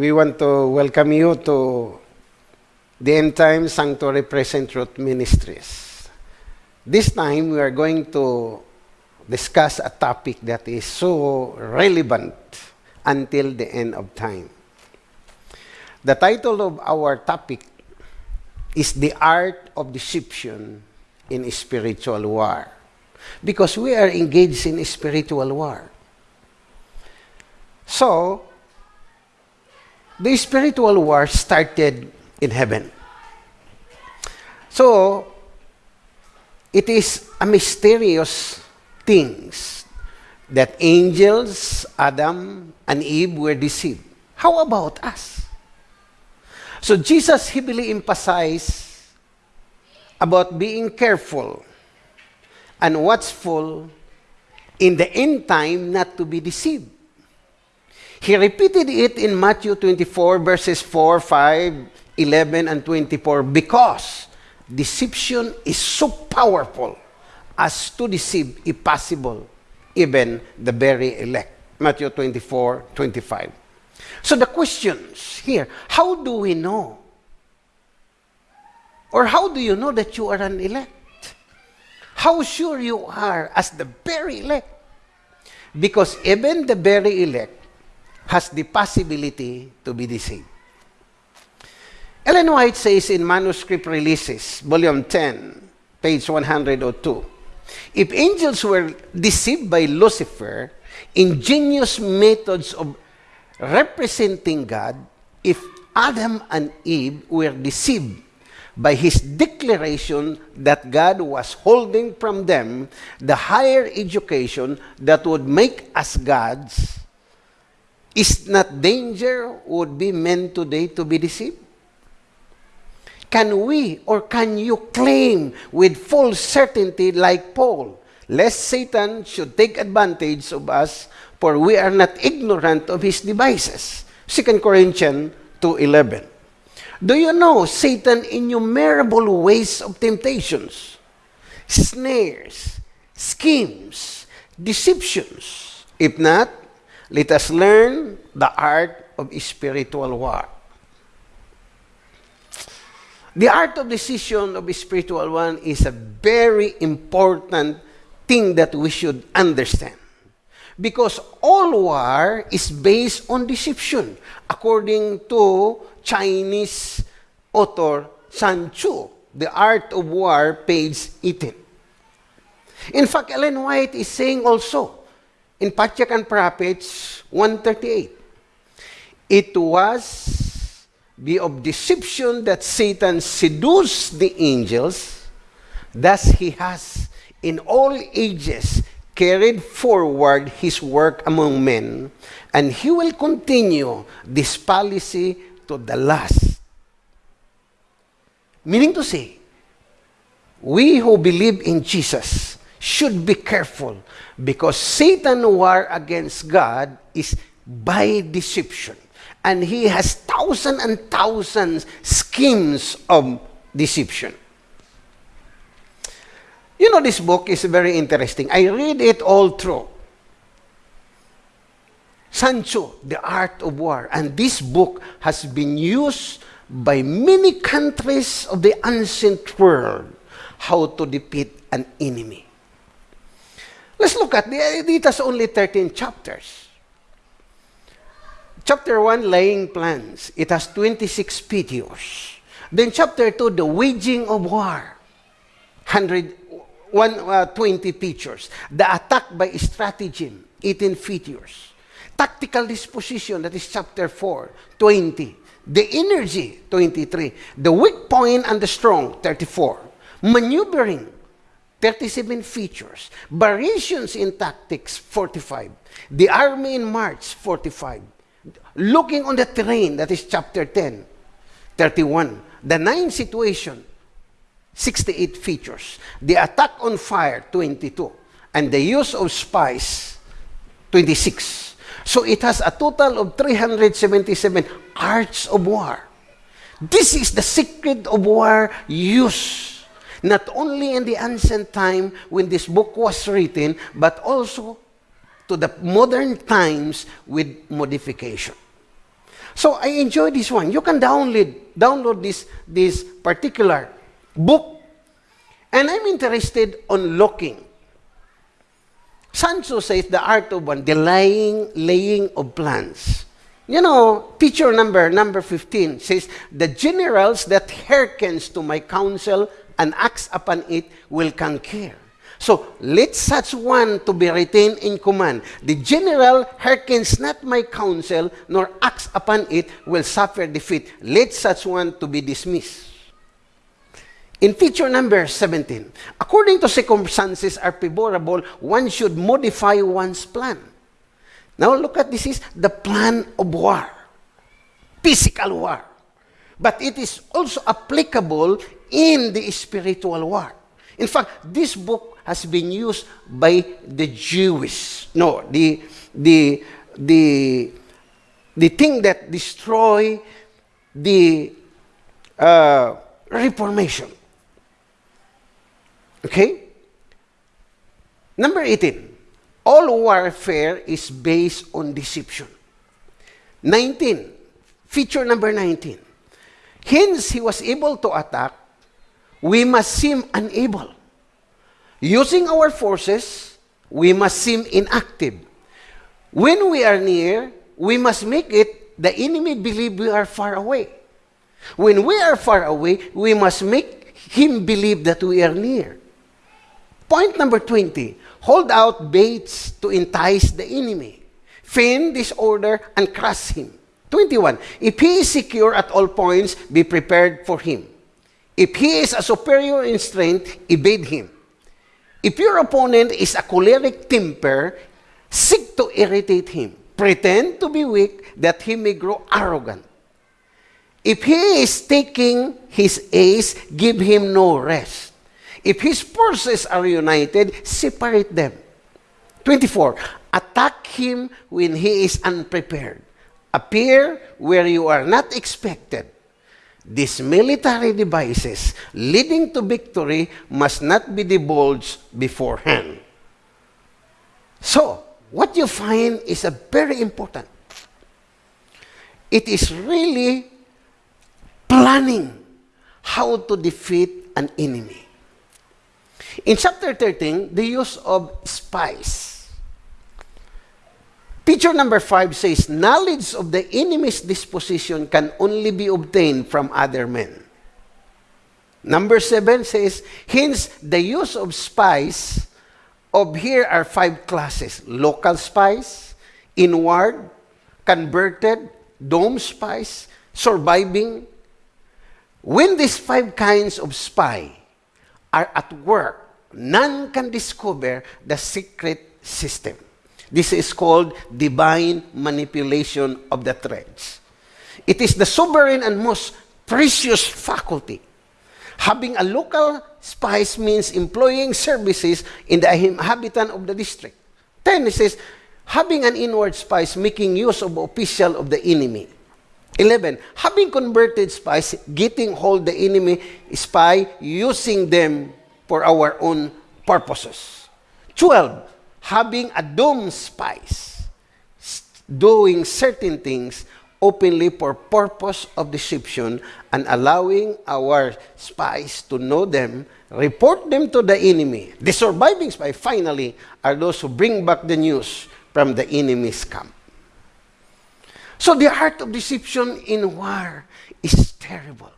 we want to welcome you to the End Time Sanctuary Present Truth Ministries. This time, we are going to discuss a topic that is so relevant until the end of time. The title of our topic is The Art of Deception in Spiritual War. Because we are engaged in spiritual war. So, the spiritual war started in heaven. So, it is a mysterious things that angels, Adam, and Eve were deceived. How about us? So Jesus heavily emphasized about being careful and watchful in the end time not to be deceived. He repeated it in Matthew 24, verses 4, 5, 11, and 24, because deception is so powerful as to deceive, if possible, even the very elect. Matthew 24, 25. So the questions here, how do we know? Or how do you know that you are an elect? How sure you are as the very elect? Because even the very elect has the possibility to be deceived. Ellen White says in Manuscript Releases, Volume 10, page 102, if angels were deceived by Lucifer, ingenious methods of representing God, if Adam and Eve were deceived by his declaration that God was holding from them the higher education that would make us gods, is not danger would be meant today to be deceived? Can we or can you claim with full certainty like Paul, lest Satan should take advantage of us, for we are not ignorant of his devices? 2 Corinthians 2.11 Do you know Satan innumerable ways of temptations, snares, schemes, deceptions? If not, let us learn the art of spiritual war. The art of decision of spiritual one is a very important thing that we should understand. Because all war is based on deception, according to Chinese author Sun Tzu, The Art of War, page 18. In fact, Ellen White is saying also, in Patriarch and Prophets 138. It was the of deception that Satan seduced the angels, thus he has in all ages carried forward his work among men, and he will continue this policy to the last. Meaning to say, we who believe in Jesus should be careful because Satan war against God is by deception. And he has thousands and thousands schemes of deception. You know, this book is very interesting. I read it all through. Sun Tzu, The Art of War. And this book has been used by many countries of the ancient world how to defeat an enemy. Let's look at, the, it has only 13 chapters. Chapter 1, laying plans. It has 26 videos. Then chapter 2, the waging of war. 100, 120 uh, features. The attack by stratagem, 18 features. Tactical disposition, that is chapter 4, 20. The energy, 23. The weak point and the strong, 34. Maneuvering, 37 features. Variations in tactics, 45. The army in march, 45. Looking on the terrain, that is chapter 10, 31. The nine situation, 68 features. The attack on fire, 22. And the use of spies, 26. So it has a total of 377 arts of war. This is the secret of war used not only in the ancient time when this book was written, but also to the modern times with modification. So I enjoy this one. You can download download this this particular book, and I'm interested on looking. Sun Tzu says the art of one, the laying laying of plans. You know, picture number number 15 says, The generals that hearkens to my counsel and acts upon it will conquer. So, let such one to be retained in command. The general hearkens not my counsel, nor acts upon it, will suffer defeat. Let such one to be dismissed. In feature number 17, according to circumstances are favorable, one should modify one's plan. Now look at this is the plan of war. Physical war. But it is also applicable in the spiritual war. In fact, this book has been used by the Jewish. No, the the the the thing that destroy the uh, Reformation. Okay? Number 18 all warfare is based on deception. 19. Feature number 19. Hence, he was able to attack. We must seem unable. Using our forces, we must seem inactive. When we are near, we must make it the enemy believe we are far away. When we are far away, we must make him believe that we are near. Point number 20 hold out baits to entice the enemy, feign disorder, and crush him. 21. If he is secure at all points, be prepared for him. If he is a superior in strength, evade him. If your opponent is a choleric temper, seek to irritate him. Pretend to be weak that he may grow arrogant. If he is taking his ace, give him no rest. If his forces are united, separate them. 24. Attack him when he is unprepared. Appear where you are not expected. These military devices leading to victory must not be divulged beforehand. So, what you find is a very important. It is really planning how to defeat an enemy. In chapter 13, the use of spies. Picture number 5 says, Knowledge of the enemy's disposition can only be obtained from other men. Number 7 says, Hence, the use of spies of here are five classes. Local spies, inward, converted, doomed spies, surviving. When these five kinds of spy are at work, none can discover the secret system. This is called divine manipulation of the threads. It is the sovereign and most precious faculty. Having a local spies means employing services in the inhabitant of the district. 10, it says, having an inward spies, making use of official of the enemy. 11, having converted spies, getting hold the enemy spy, using them for our own purposes. 12, having a doomed spies, doing certain things openly for purpose of deception and allowing our spies to know them, report them to the enemy. The surviving spy, finally, are those who bring back the news from the enemy's camp. So the art of deception in war is terrible.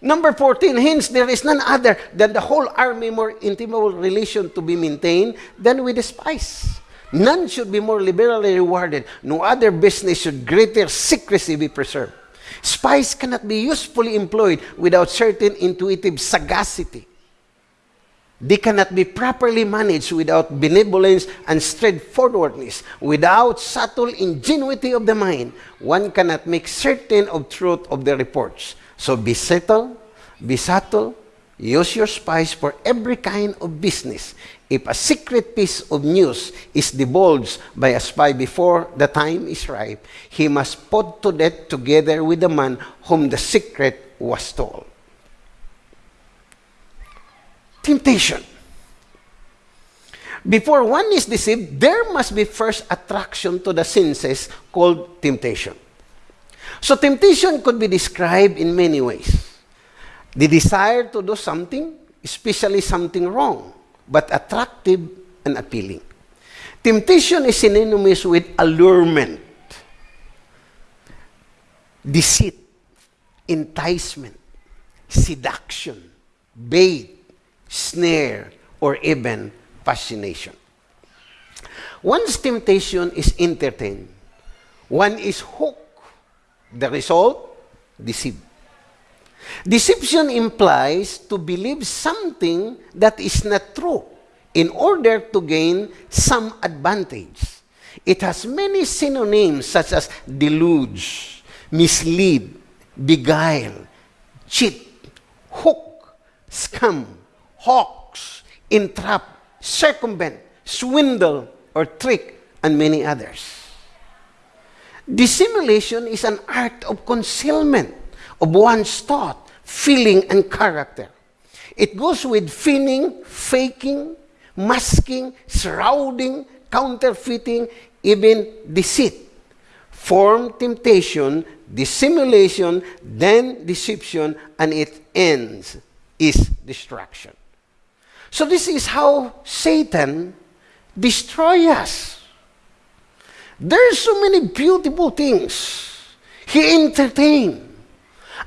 Number 14, hence there is none other than the whole army more intimate relation to be maintained than with the spies. None should be more liberally rewarded. No other business should greater secrecy be preserved. Spies cannot be usefully employed without certain intuitive sagacity. They cannot be properly managed without benevolence and straightforwardness. Without subtle ingenuity of the mind, one cannot make certain of truth of the reports. So be subtle, be subtle, use your spies for every kind of business. If a secret piece of news is divulged by a spy before the time is ripe, he must put to death together with the man whom the secret was told. Temptation. Before one is deceived, there must be first attraction to the senses called temptation. So temptation could be described in many ways. The desire to do something, especially something wrong, but attractive and appealing. Temptation is synonymous with allurement, deceit, enticement, seduction, bait, snare, or even fascination. Once temptation is entertained, one is hooked. The result, deceit. Deception implies to believe something that is not true in order to gain some advantage. It has many synonyms such as deluge, mislead, beguile, cheat, hook, scam, hoax, entrap, circumvent, swindle, or trick, and many others. Dissimulation is an art of concealment of one's thought, feeling, and character. It goes with feigning, faking, masking, shrouding, counterfeiting, even deceit. Form temptation, dissimulation, then deception, and it ends is destruction. So this is how Satan destroys us. There are so many beautiful things he entertained.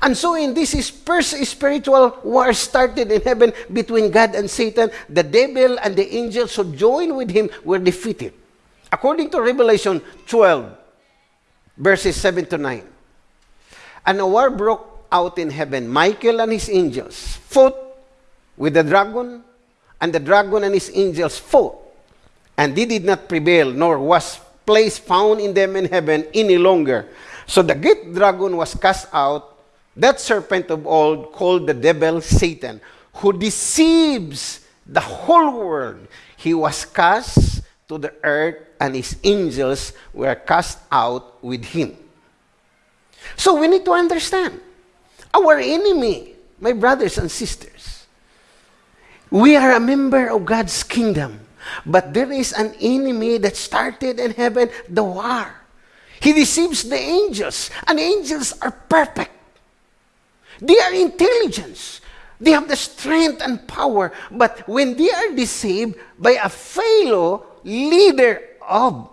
And so in this first spiritual war started in heaven between God and Satan, the devil and the angels who joined with him were defeated. According to Revelation 12, verses 7 to 9. And a war broke out in heaven. Michael and his angels fought with the dragon, and the dragon and his angels fought. And they did not prevail, nor was place found in them in heaven any longer. So the great dragon was cast out, that serpent of old called the devil Satan, who deceives the whole world. He was cast to the earth, and his angels were cast out with him. So we need to understand our enemy, my brothers and sisters. We are a member of God's kingdom. But there is an enemy that started in heaven, the war. He deceives the angels, and angels are perfect. They are intelligence. They have the strength and power. But when they are deceived by a fellow leader of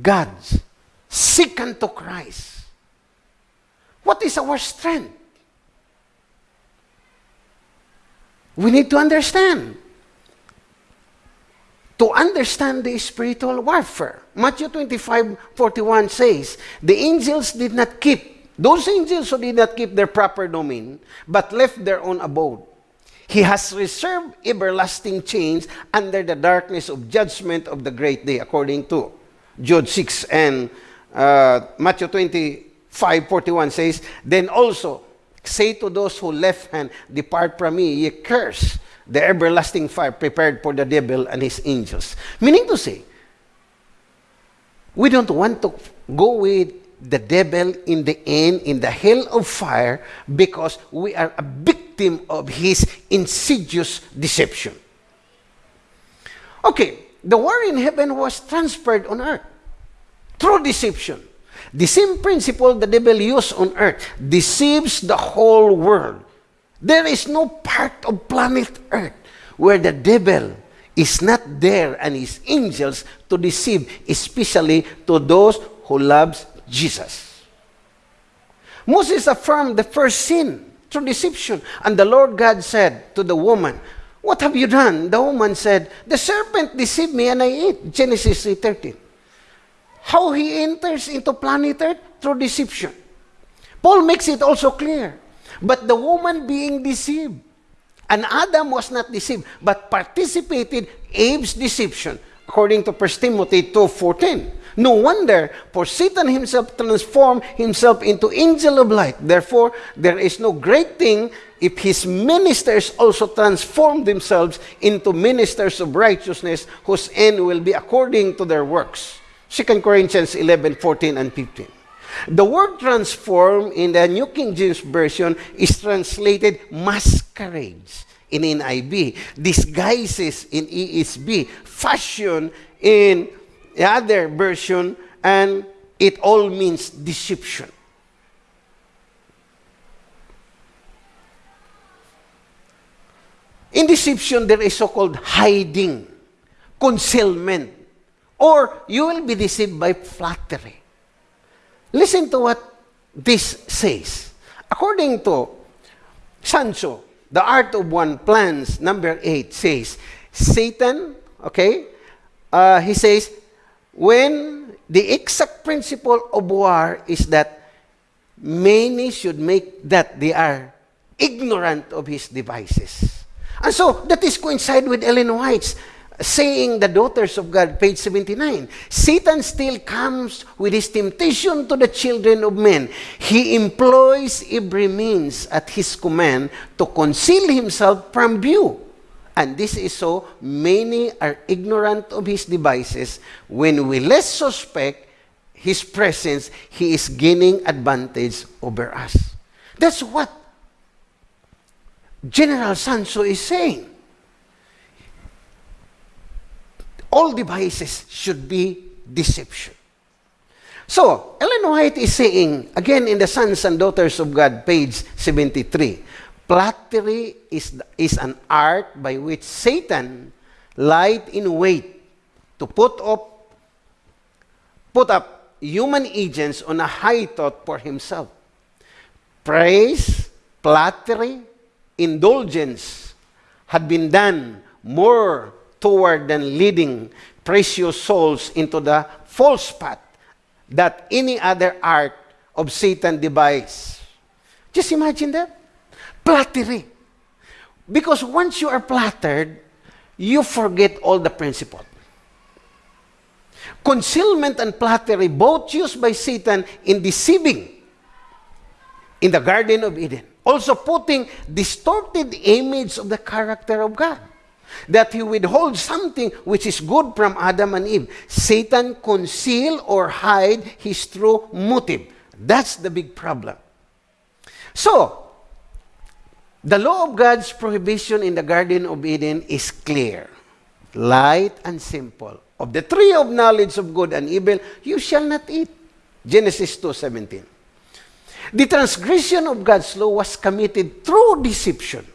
God's, seek unto Christ. What is our strength? We need to understand to understand the spiritual warfare. Matthew 25, 41 says, The angels did not keep, those angels who did not keep their proper domain, but left their own abode. He has reserved everlasting chains under the darkness of judgment of the great day, according to Jude 6 and uh, Matthew 25, 41 says, Then also say to those who left hand, Depart from me, ye curse the everlasting fire prepared for the devil and his angels. Meaning to say, we don't want to go with the devil in the end in the hell of fire because we are a victim of his insidious deception. Okay, the war in heaven was transferred on earth through deception. The same principle the devil used on earth deceives the whole world. There is no part of planet Earth where the devil is not there and his angels to deceive, especially to those who loves Jesus. Moses affirmed the first sin through deception. And the Lord God said to the woman, What have you done? The woman said, The serpent deceived me and I ate. Genesis 3.13. How he enters into planet Earth? Through deception. Paul makes it also clear but the woman being deceived. And Adam was not deceived, but participated Eve's deception, according to 1 Timothy 2.14. No wonder, for Satan himself transformed himself into angel of light. Therefore, there is no great thing if his ministers also transform themselves into ministers of righteousness, whose end will be according to their works. 2 Corinthians 11, 14, and 15. The word transform in the New King James Version is translated masquerades in NIV, disguises in ESV, fashion in the other version, and it all means deception. In deception, there is so-called hiding, concealment, or you will be deceived by flattery. Listen to what this says. According to Sun Tzu, The Art of One Plans, number 8, says, Satan, okay, uh, he says, when the exact principle of war is that many should make that they are ignorant of his devices. And so that is coincide with Ellen White's saying the daughters of God, page 79. Satan still comes with his temptation to the children of men. He employs every means at his command to conceal himself from view. And this is so many are ignorant of his devices. When we less suspect his presence, he is gaining advantage over us. That's what General Tzu is saying. All devices should be deception. So, Ellen White is saying, again in the Sons and Daughters of God, page 73, flattery is, is an art by which Satan lied in wait to put up, put up human agents on a high thought for himself. Praise, flattery, indulgence had been done more toward than leading precious souls into the false path that any other art of Satan devised. Just imagine that. Flattery. Because once you are flattered, you forget all the principle. Concealment and flattery, both used by Satan in deceiving in the Garden of Eden. Also putting distorted image of the character of God that he withholds something which is good from Adam and Eve. Satan conceal or hide his true motive. That's the big problem. So, the law of God's prohibition in the Garden of Eden is clear, light, and simple. Of the tree of knowledge of good and evil, you shall not eat. Genesis 2.17. The transgression of God's law was committed through deception.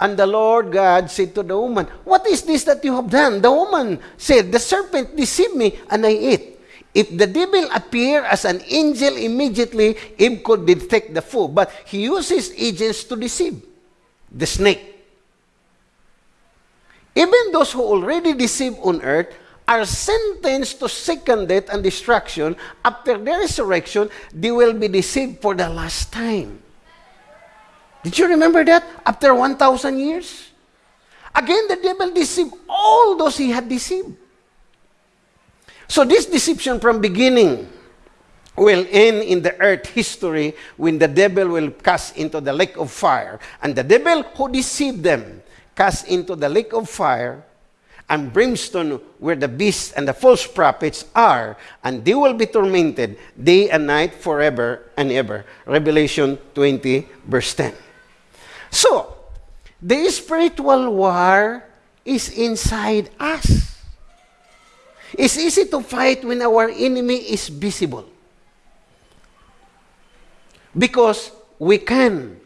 And the Lord God said to the woman, What is this that you have done? The woman said, The serpent deceived me, and I ate. If the devil appear as an angel immediately, Eve could detect the fool. But he uses agents to deceive. The snake. Even those who already deceive on earth are sentenced to second death and destruction. After their resurrection, they will be deceived for the last time. Did you remember that? After 1,000 years? Again, the devil deceived all those he had deceived. So this deception from beginning will end in the earth history when the devil will cast into the lake of fire. And the devil who deceived them cast into the lake of fire and brimstone where the beasts and the false prophets are, and they will be tormented day and night forever and ever. Revelation 20, verse 10. So, the spiritual war is inside us. It's easy to fight when our enemy is visible. Because we can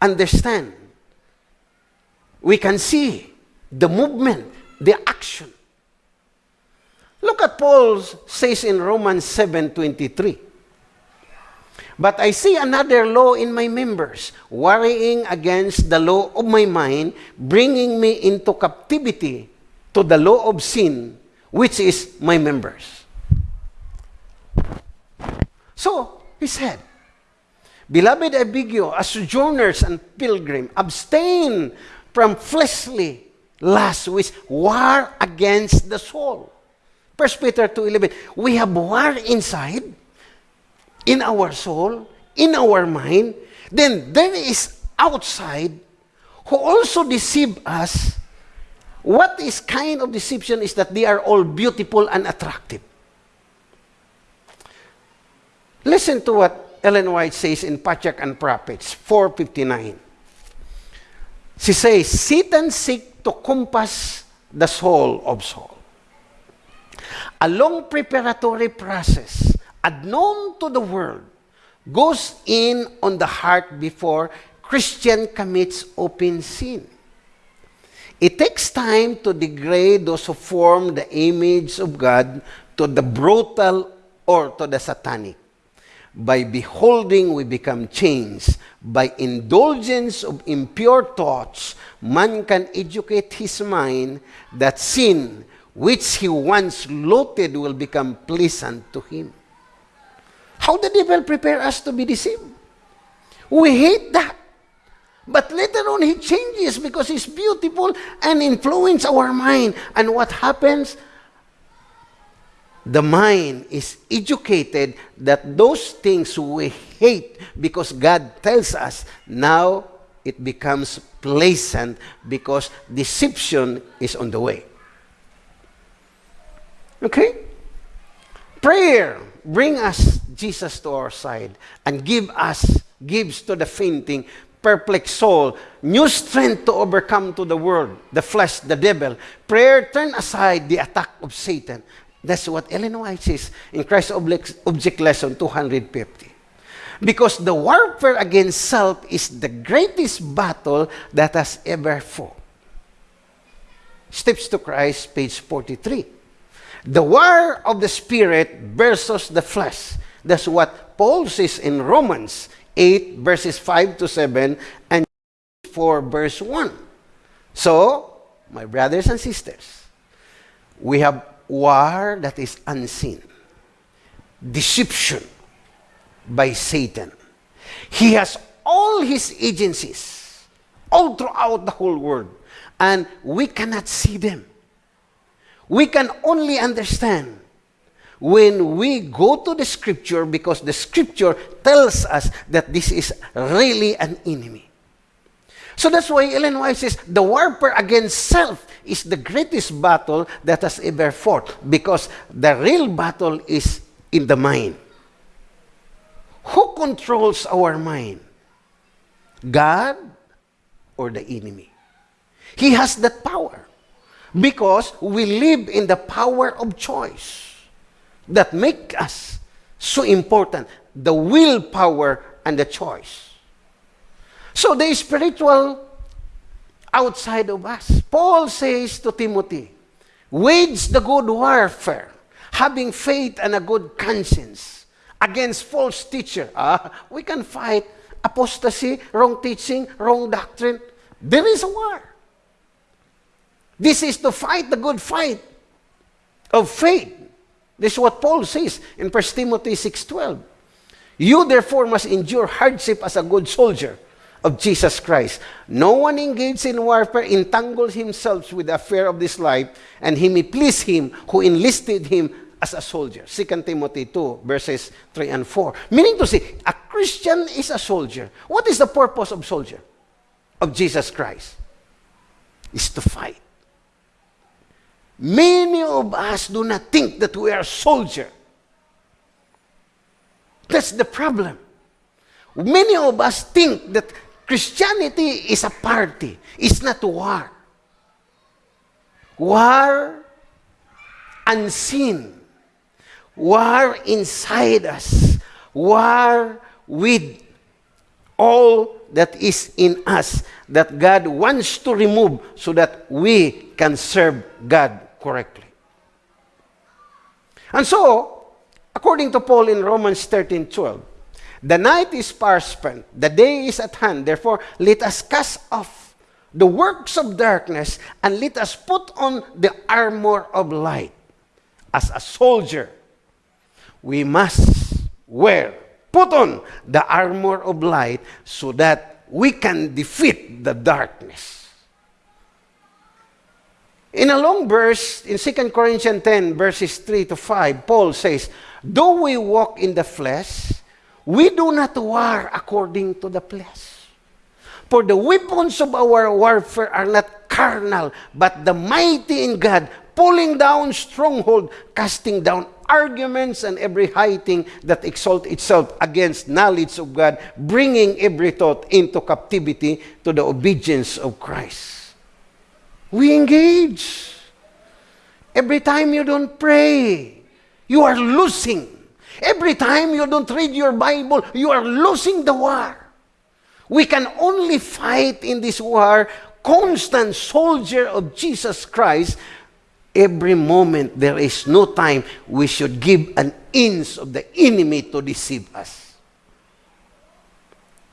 understand, we can see the movement, the action. Look at Paul says in Romans 7:23. But I see another law in my members, worrying against the law of my mind, bringing me into captivity to the law of sin, which is my members. So, he said, Beloved, I beg you, as sojourners and pilgrims, abstain from fleshly lusts which war against the soul. 1 Peter 2.11, we have war inside in our soul, in our mind, then there is outside who also deceive us. What is kind of deception is that they are all beautiful and attractive. Listen to what Ellen White says in Patriarchs and Prophets 459. She says, Satan seek to compass the soul of soul. A long preparatory process unknown to the world, goes in on the heart before Christian commits open sin. It takes time to degrade those who form the image of God to the brutal or to the satanic. By beholding, we become changed. By indulgence of impure thoughts, man can educate his mind that sin, which he once loathed, will become pleasant to him. How the devil prepare us to be deceived? We hate that. But later on, he changes because he's beautiful and influence our mind. And what happens? the mind is educated that those things we hate because God tells us, now it becomes pleasant because deception is on the way. Okay? Prayer bring us Jesus to our side and give us, gives to the fainting, perplexed soul, new strength to overcome to the world, the flesh, the devil. Prayer turn aside the attack of Satan That's what Ellen White says in Christ Object Lesson 250. Because the warfare against self is the greatest battle that has ever fought. Steps to Christ, page 43. The war of the Spirit versus the flesh. That's what Paul says in Romans 8, verses 5 to 7, and 4, verse 1. So, my brothers and sisters, we have war that is unseen, deception by Satan. He has all his agencies all throughout the whole world, and we cannot see them. We can only understand when we go to the scripture because the scripture tells us that this is really an enemy. So that's why Ellen White says the warfare against self is the greatest battle that has ever fought because the real battle is in the mind. Who controls our mind? God or the enemy? He has that power because we live in the power of choice that make us so important, the willpower and the choice. So the spiritual outside of us. Paul says to Timothy, wage the good warfare, having faith and a good conscience against false teacher. Ah, we can fight apostasy, wrong teaching, wrong doctrine. There is a war. This is to fight the good fight of faith. This is what Paul says in 1 Timothy 6.12. You therefore must endure hardship as a good soldier of Jesus Christ. No one engaged in warfare entangles himself with the affair of this life, and he may please him who enlisted him as a soldier. 2 Timothy 2, verses 3 and 4. Meaning to say, a Christian is a soldier. What is the purpose of soldier? Of Jesus Christ? Is to fight. Many of us do not think that we are a soldier. That's the problem. Many of us think that Christianity is a party. It's not war. War unseen. War inside us. War with all that is in us that God wants to remove so that we can serve God correctly. And so, according to Paul in Romans 13 12, the night is far spent, the day is at hand. Therefore, let us cast off the works of darkness and let us put on the armor of light. As a soldier, we must wear, put on the armor of light so that we can defeat the darkness. In a long verse, in 2 Corinthians 10, verses 3 to 5, Paul says, Though we walk in the flesh, we do not war according to the flesh. For the weapons of our warfare are not carnal, but the mighty in God, pulling down stronghold, casting down arguments and every high thing that exalt itself against knowledge of God, bringing every thought into captivity to the obedience of Christ. We engage. Every time you don't pray, you are losing Every time you don't read your Bible, you are losing the war. We can only fight in this war, constant soldier of Jesus Christ. Every moment, there is no time we should give an inch of the enemy to deceive us.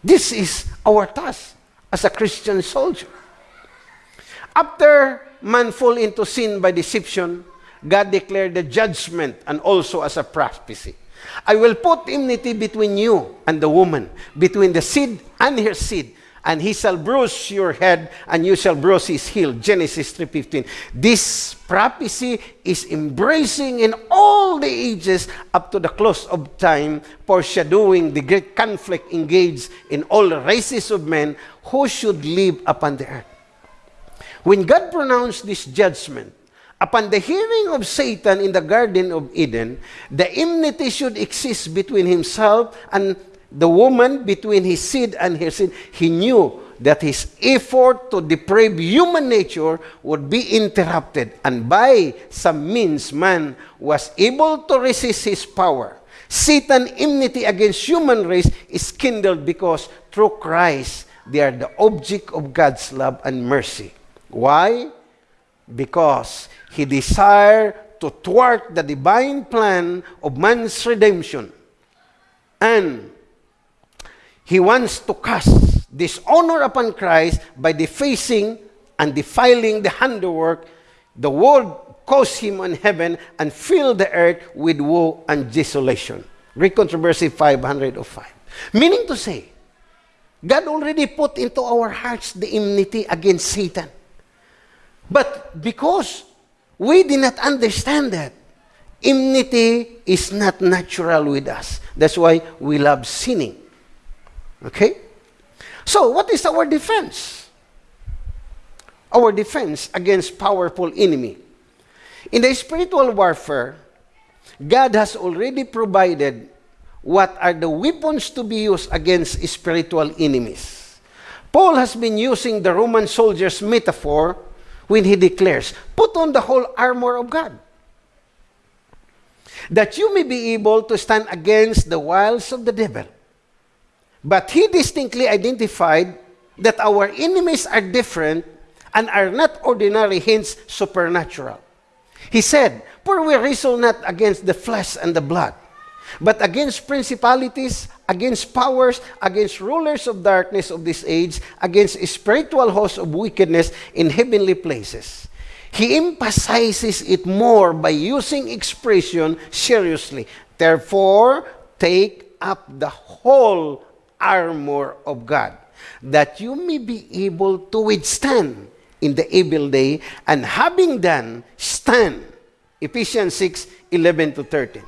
This is our task as a Christian soldier. After man fall into sin by deception, God declared the judgment and also as a prophecy. I will put enmity between you and the woman, between the seed and her seed, and he shall bruise your head, and you shall bruise his heel. Genesis 3.15. This prophecy is embracing in all the ages up to the close of time, foreshadowing the great conflict engaged in all races of men who should live upon the earth. When God pronounced this judgment, upon the hearing of Satan in the Garden of Eden, the enmity should exist between himself and the woman, between his seed and her seed. He knew that his effort to deprave human nature would be interrupted, and by some means, man was able to resist his power. Satan enmity against human race is kindled because through Christ they are the object of God's love and mercy. Why? Because he desired to thwart the divine plan of man's redemption. And he wants to cast dishonor upon Christ by defacing and defiling the handiwork. The world caused him on heaven and filled the earth with woe and desolation. Great Controversy 505. Meaning to say, God already put into our hearts the enmity against Satan. But because we did not understand that, enmity is not natural with us. That's why we love sinning. Okay? So, what is our defense? Our defense against powerful enemy. In the spiritual warfare, God has already provided what are the weapons to be used against spiritual enemies. Paul has been using the Roman soldiers' metaphor when he declares, Put on the whole armor of God, that you may be able to stand against the wiles of the devil. But he distinctly identified that our enemies are different and are not ordinary, hence supernatural. He said, For we wrestle not against the flesh and the blood, but against principalities, against powers, against rulers of darkness of this age, against spiritual hosts of wickedness in heavenly places. He emphasizes it more by using expression seriously. Therefore, take up the whole armor of God, that you may be able to withstand in the evil day, and having done, stand. Ephesians 6, 11 to 13.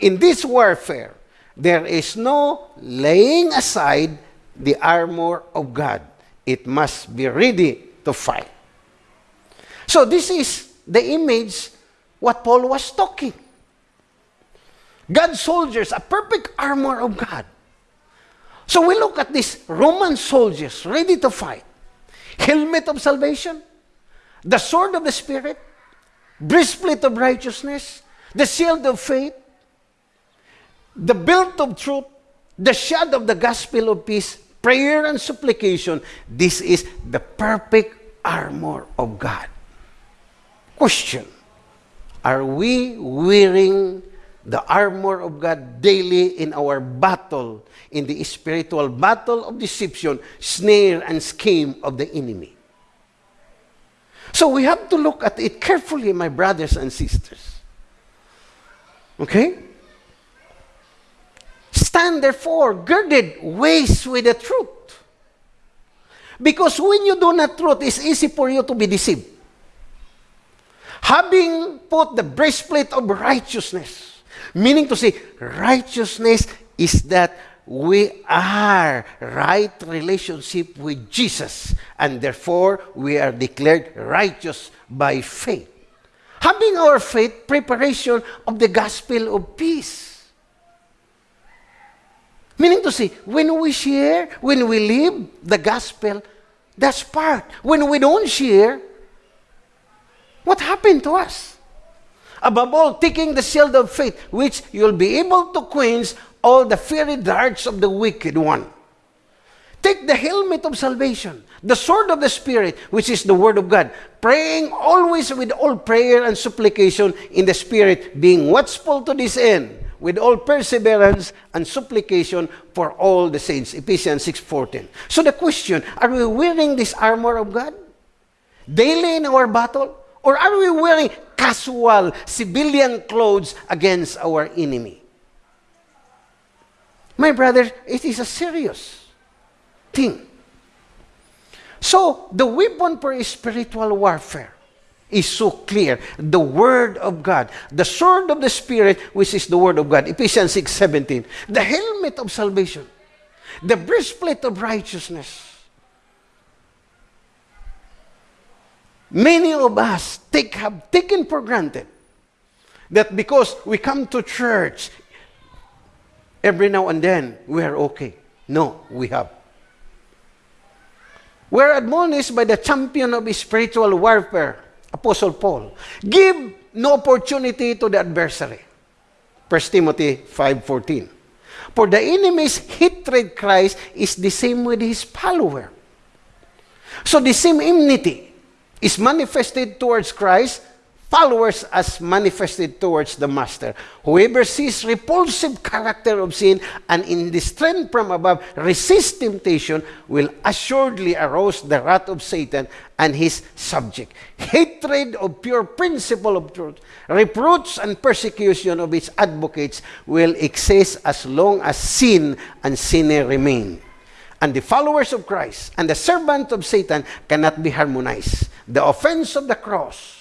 In this warfare, there is no laying aside the armor of God. It must be ready to fight. So this is the image what Paul was talking. God's soldiers, a perfect armor of God. So we look at these Roman soldiers ready to fight. Helmet of salvation, the sword of the Spirit, breastplate of righteousness, the shield of faith, the belt of truth, the shod of the gospel of peace, prayer and supplication. This is the perfect armor of God. Question Are we wearing the armor of God daily in our battle, in the spiritual battle of deception, snare, and scheme of the enemy? So we have to look at it carefully, my brothers and sisters. Okay? Stand therefore girded waist with the truth. Because when you do not truth, it's easy for you to be deceived. Having put the breastplate of righteousness, meaning to say, righteousness is that we are right relationship with Jesus, and therefore we are declared righteous by faith. Having our faith, preparation of the gospel of peace. Meaning to say, when we share, when we live the gospel, that's part. When we don't share, what happened to us? Above all, taking the shield of faith, which you'll be able to quench all the fiery darts of the wicked one. Take the helmet of salvation, the sword of the Spirit, which is the Word of God, praying always with all prayer and supplication in the Spirit, being watchful to this end, with all perseverance and supplication for all the saints. Ephesians 6.14. So the question, are we wearing this armor of God? Daily in our battle? Or are we wearing casual, civilian clothes against our enemy? My brother, it is a serious thing. So, the weapon for spiritual warfare is so clear. The Word of God. The sword of the Spirit, which is the Word of God. Ephesians 6, 17. The helmet of salvation. The breastplate of righteousness. Many of us take, have taken for granted that because we come to church every now and then, we are okay. No, we have. We're admonished by the champion of spiritual warfare, Apostle Paul. Give no opportunity to the adversary. 1 Timothy 5.14 For the enemy's hatred Christ is the same with his follower. So the same enmity is manifested towards Christ followers as manifested towards the master. Whoever sees repulsive character of sin and in the strength from above resist temptation will assuredly arouse the wrath of Satan and his subject. Hatred of pure principle of truth, reproach and persecution of its advocates will exist as long as sin and sinner remain. And the followers of Christ and the servant of Satan cannot be harmonized. The offense of the cross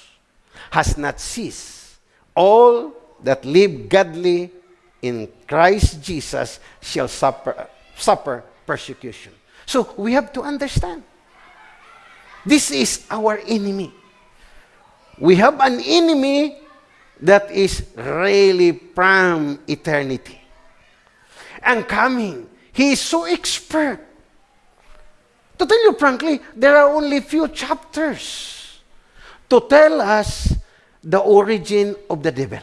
has not ceased. All that live godly in Christ Jesus shall suffer, suffer persecution. So we have to understand. This is our enemy. We have an enemy that is really from eternity. And coming, he is so expert. To tell you frankly, there are only few chapters to tell us the origin of the devil.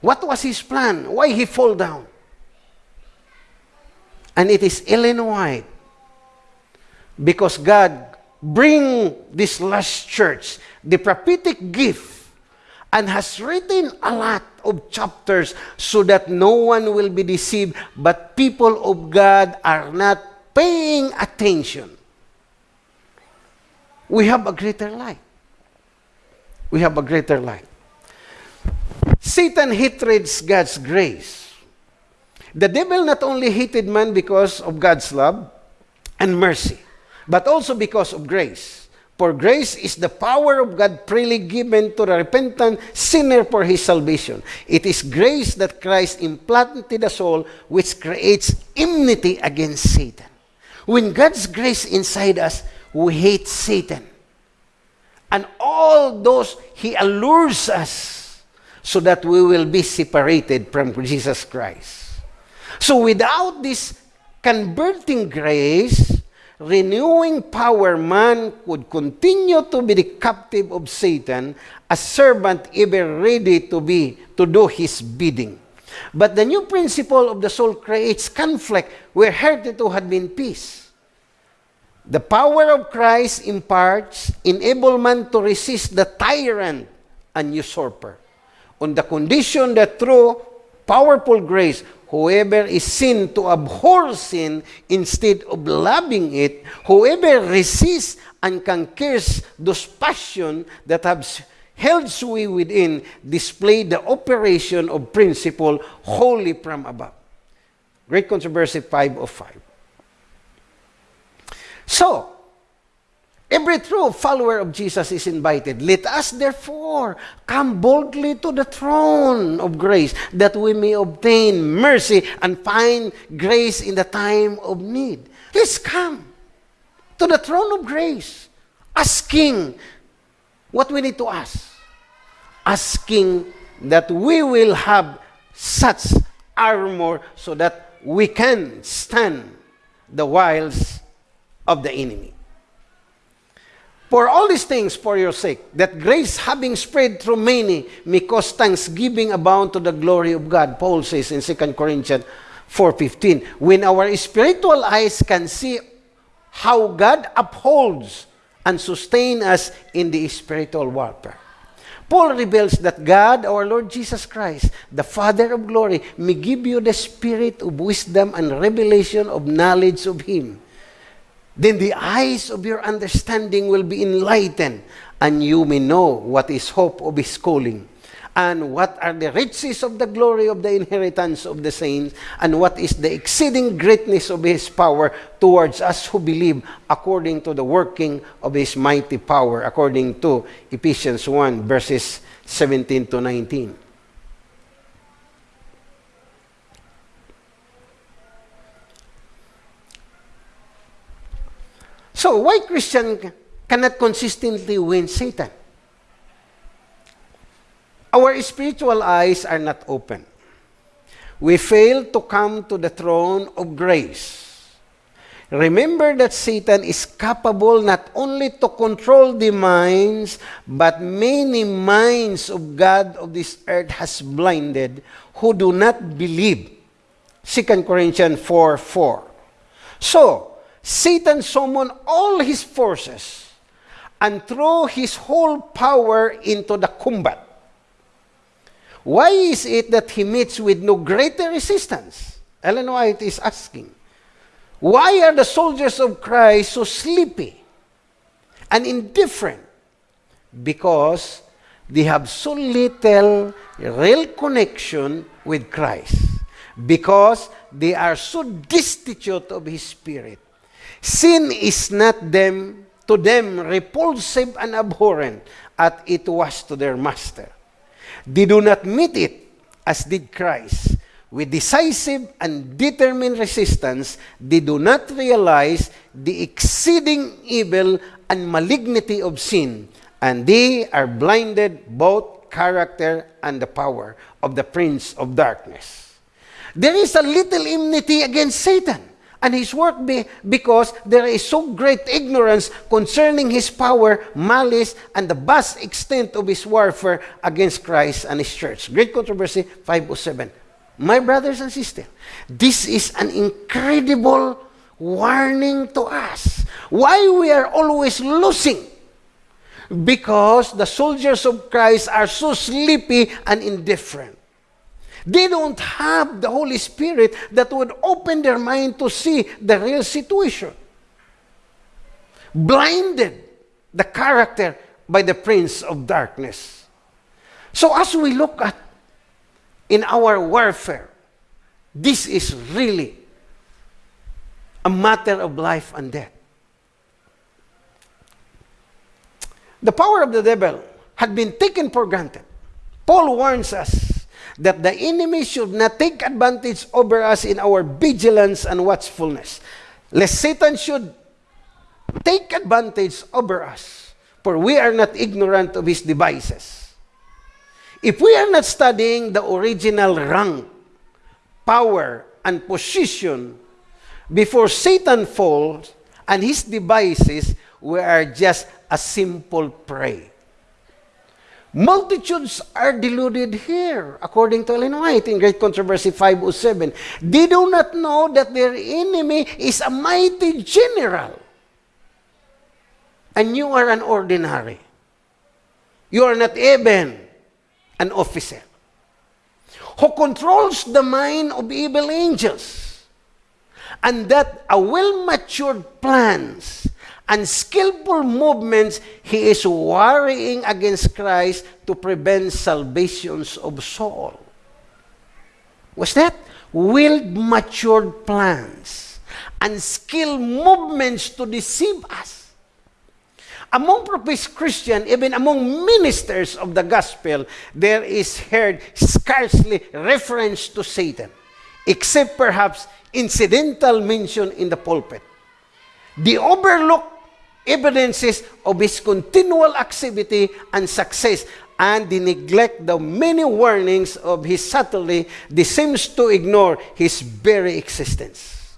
What was his plan? Why he fall down? And it is Ellen White. Because God bring this last church the prophetic gift and has written a lot of chapters so that no one will be deceived, but people of God are not paying attention. We have a greater light we have a greater light. Satan hates God's grace. The devil not only hated man because of God's love and mercy, but also because of grace. For grace is the power of God freely given to the repentant sinner for his salvation. It is grace that Christ implanted the soul which creates enmity against Satan. When God's grace inside us, we hate Satan. And all those, He allures us so that we will be separated from Jesus Christ. So without this converting grace, renewing power, man would continue to be the captive of Satan, a servant ever ready to be, to do his bidding. But the new principle of the soul creates conflict where heretofore had been peace. The power of Christ imparts enablement to resist the tyrant and usurper on the condition that through powerful grace, whoever is sin to abhor sin instead of loving it, whoever resists and conquers those passions that have held sway within, display the operation of principle wholly from above. Great Controversy 5 of 5. So, every true follower of Jesus is invited. Let us therefore come boldly to the throne of grace that we may obtain mercy and find grace in the time of need. Let's come to the throne of grace, asking what we need to ask. Asking that we will have such armor so that we can stand the wiles of the enemy. For all these things for your sake, that grace having spread through many may cause thanksgiving abound to the glory of God. Paul says in 2 Corinthians 4.15, when our spiritual eyes can see how God upholds and sustains us in the spiritual warfare. Paul reveals that God, our Lord Jesus Christ, the Father of glory, may give you the spirit of wisdom and revelation of knowledge of Him then the eyes of your understanding will be enlightened, and you may know what is hope of his calling, and what are the riches of the glory of the inheritance of the saints, and what is the exceeding greatness of his power towards us who believe, according to the working of his mighty power, according to Ephesians 1, verses 17 to 19. So, why Christian cannot consistently win Satan? Our spiritual eyes are not open. We fail to come to the throne of grace. Remember that Satan is capable not only to control the minds, but many minds of God of this earth has blinded who do not believe. 2 Corinthians 4 4. So, Satan summoned all his forces and threw his whole power into the combat. Why is it that he meets with no greater resistance? Ellen White is asking. Why are the soldiers of Christ so sleepy and indifferent? Because they have so little real connection with Christ. Because they are so destitute of His Spirit. Sin is not them to them repulsive and abhorrent as it was to their master. They do not meet it as did Christ. With decisive and determined resistance, they do not realize the exceeding evil and malignity of sin, and they are blinded both character and the power of the prince of darkness. There is a little enmity against Satan and his work be, because there is so great ignorance concerning his power, malice, and the vast extent of his warfare against Christ and his church. Great Controversy 507. My brothers and sisters, this is an incredible warning to us. Why we are always losing? Because the soldiers of Christ are so sleepy and indifferent. They don't have the Holy Spirit that would open their mind to see the real situation. Blinded the character by the prince of darkness. So as we look at in our warfare, this is really a matter of life and death. The power of the devil had been taken for granted. Paul warns us that the enemy should not take advantage over us in our vigilance and watchfulness, lest Satan should take advantage over us, for we are not ignorant of his devices. If we are not studying the original rank, power, and position before Satan falls and his devices, we are just a simple prey. Multitudes are deluded here, according to Ellen White in Great Controversy 507. They do not know that their enemy is a mighty general. And you are an ordinary. You are not even an officer. Who controls the mind of evil angels. And that a well-matured plans and skillful movements, he is worrying against Christ to prevent salvations of soul. Was that? Well matured plans and skilled movements to deceive us. Among professed Christians, even among ministers of the gospel, there is heard scarcely reference to Satan, except perhaps incidental mention in the pulpit. The overlooked evidences of his continual activity and success, and they neglect the many warnings of his subtlety, they seems to ignore his very existence.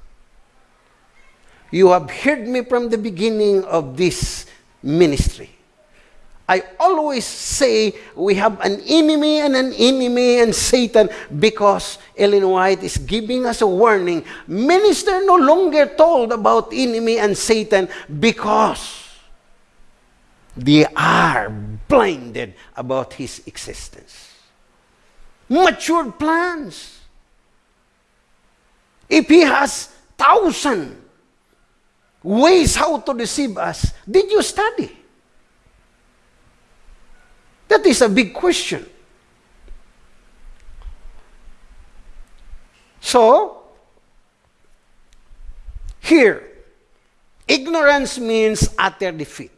You have heard me from the beginning of this ministry. I always say we have an enemy and an enemy and Satan because Ellen White is giving us a warning. Minister no longer told about enemy and Satan because they are blinded about his existence. Matured plans. If he has thousand ways how to deceive us, did you study? That is a big question. So, here, ignorance means utter defeat.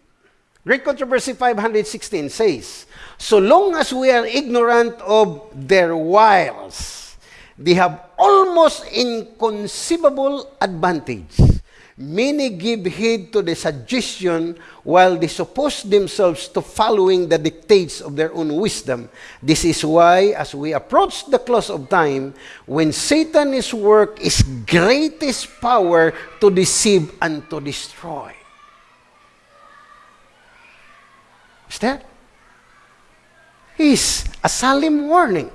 Great Controversy 516 says, So long as we are ignorant of their wiles, they have almost inconceivable advantage. Many give heed to the suggestion while they suppose themselves to following the dictates of their own wisdom. This is why, as we approach the close of time, when Satan's work is greatest power to deceive and to destroy. Is that? Is a solemn warning.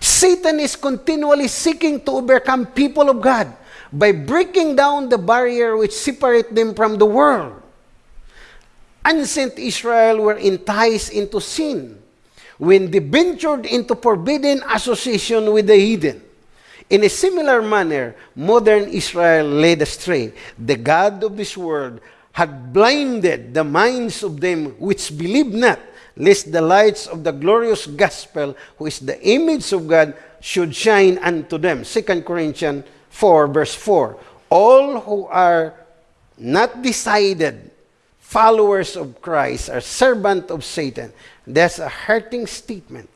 Satan is continually seeking to overcome people of God by breaking down the barrier which separate them from the world. Ancient Israel were enticed into sin when they ventured into forbidden association with the heathen. In a similar manner, modern Israel led astray. The God of this world had blinded the minds of them which believe not, lest the lights of the glorious gospel, who is the image of God, should shine unto them. 2 Corinthians 4, verse 4. All who are not decided followers of Christ are servant of Satan. That's a hurting statement.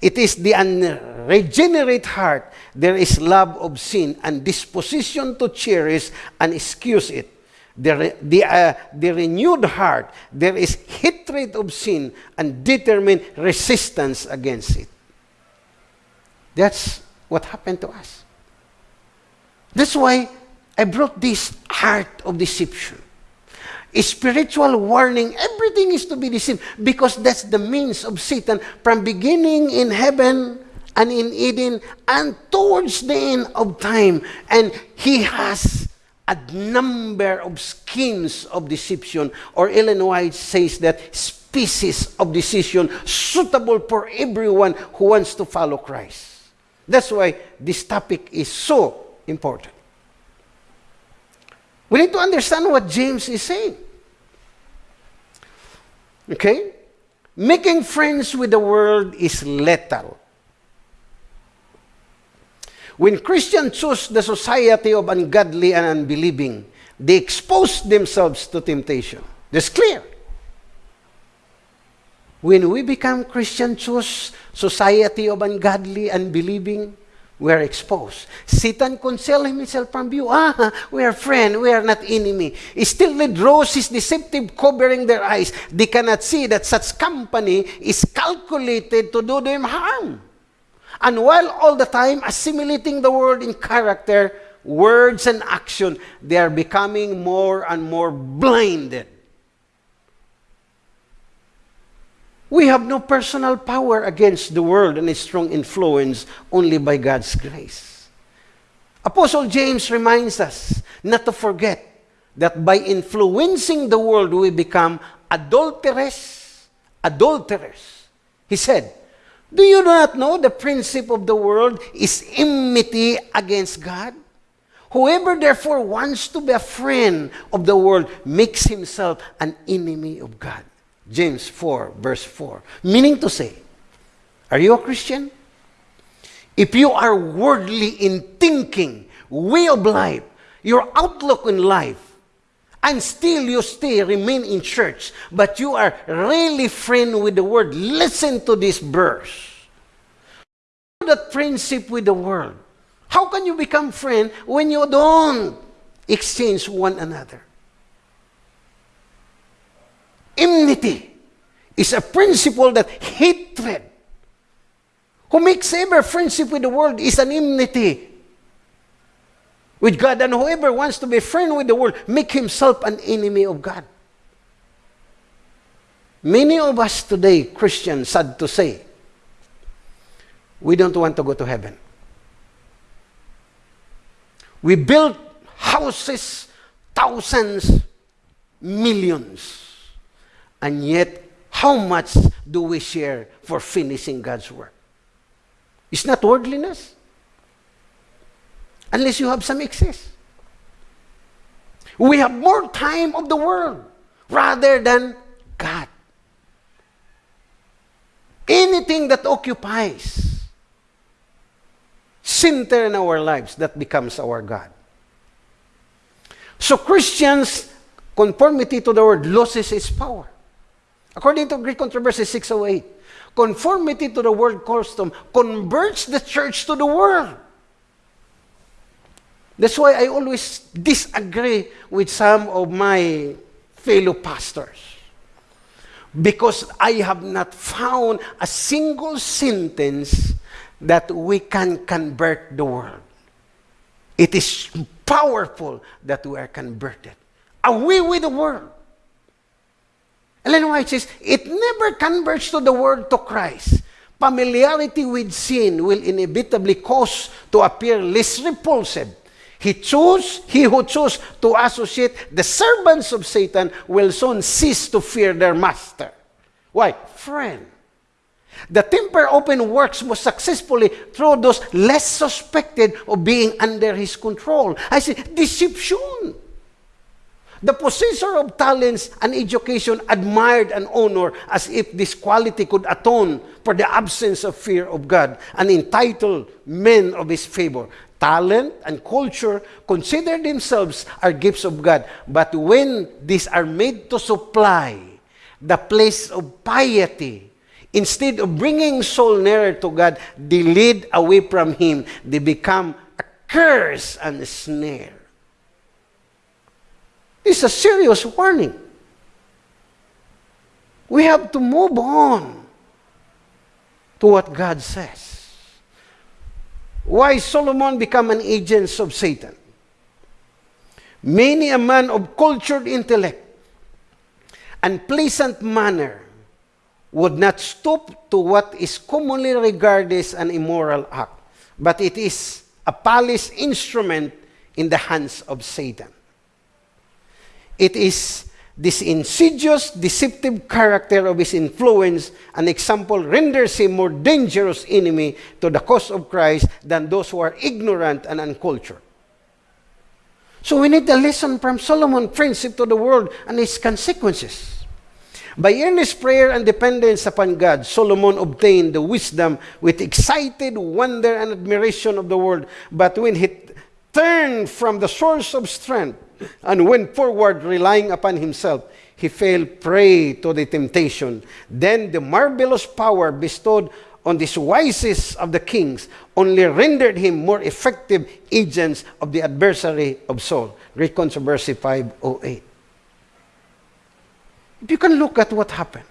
It is the unregenerate heart. There is love of sin and disposition to cherish and excuse it. The, the, uh, the renewed heart, there is hatred of sin and determined resistance against it. That's what happened to us. That's why I brought this art of deception. A spiritual warning, everything is to be deceived because that's the means of Satan from beginning in heaven and in Eden and towards the end of time. And he has a number of schemes of deception, or Ellen White says that species of decision suitable for everyone who wants to follow Christ. That's why this topic is so important. We need to understand what James is saying. Okay? Making friends with the world is lethal. When Christians choose the society of ungodly and unbelieving, they expose themselves to temptation. That's clear. When we become Christian, choose society of ungodly, and unbelieving, we are exposed. Satan conceal himself from view. Ah, we are friend, we are not enemy. Still the his deceptive covering their eyes. They cannot see that such company is calculated to do them harm. And while all the time assimilating the world in character, words, and action, they are becoming more and more blinded We have no personal power against the world and its strong influence only by God's grace. Apostle James reminds us not to forget that by influencing the world we become adulterers, adulterers. He said, Do you not know the principle of the world is enmity against God? Whoever therefore wants to be a friend of the world makes himself an enemy of God. James 4, verse 4. Meaning to say, are you a Christian? If you are worldly in thinking, way of life, your outlook in life, and still you stay, remain in church, but you are really friend with the world, listen to this verse. That friendship with the world. How can you become friend when you don't exchange one another? Enmity is a principle that hatred, who makes ever friendship with the world, is an enmity with God. And whoever wants to be friend with the world, make himself an enemy of God. Many of us today, Christians, sad to say, we don't want to go to heaven. We built houses, thousands, millions. And yet, how much do we share for finishing God's work? It's not worldliness. Unless you have some excess. We have more time of the world rather than God. Anything that occupies center in our lives, that becomes our God. So Christians, conformity to the word loses its power. According to Great Controversy 608, conformity to the world custom converts the church to the world. That's why I always disagree with some of my fellow pastors. Because I have not found a single sentence that we can convert the world. It is powerful that we are converted. Away with the world. Ellen White says, it never converts to the world to Christ. Familiarity with sin will inevitably cause to appear less repulsive. He chose, he who chose to associate the servants of Satan will soon cease to fear their master. Why? Friend. The temper open works most successfully through those less suspected of being under his control. I say, deception. The possessor of talents and education admired and honored as if this quality could atone for the absence of fear of God and entitle men of his favor. Talent and culture consider themselves are gifts of God, but when these are made to supply the place of piety, Instead of bringing soul nearer to God, they lead away from Him. They become a curse and a snare. Is a serious warning. We have to move on to what God says. Why Solomon become an agent of Satan? Many a man of cultured intellect and pleasant manner would not stoop to what is commonly regarded as an immoral act, but it is a palace instrument in the hands of Satan. It is this insidious, deceptive character of his influence, an example renders him more dangerous enemy to the cause of Christ than those who are ignorant and uncultured. So we need a lesson from Solomon, friendship to the world and its consequences. By earnest prayer and dependence upon God, Solomon obtained the wisdom with excited wonder and admiration of the world. But when he turned from the source of strength and went forward relying upon himself, he fell prey to the temptation. Then the marvelous power bestowed on this wisest of the kings only rendered him more effective agents of the adversary of soul. Great Controversy 508. You can look at what happened.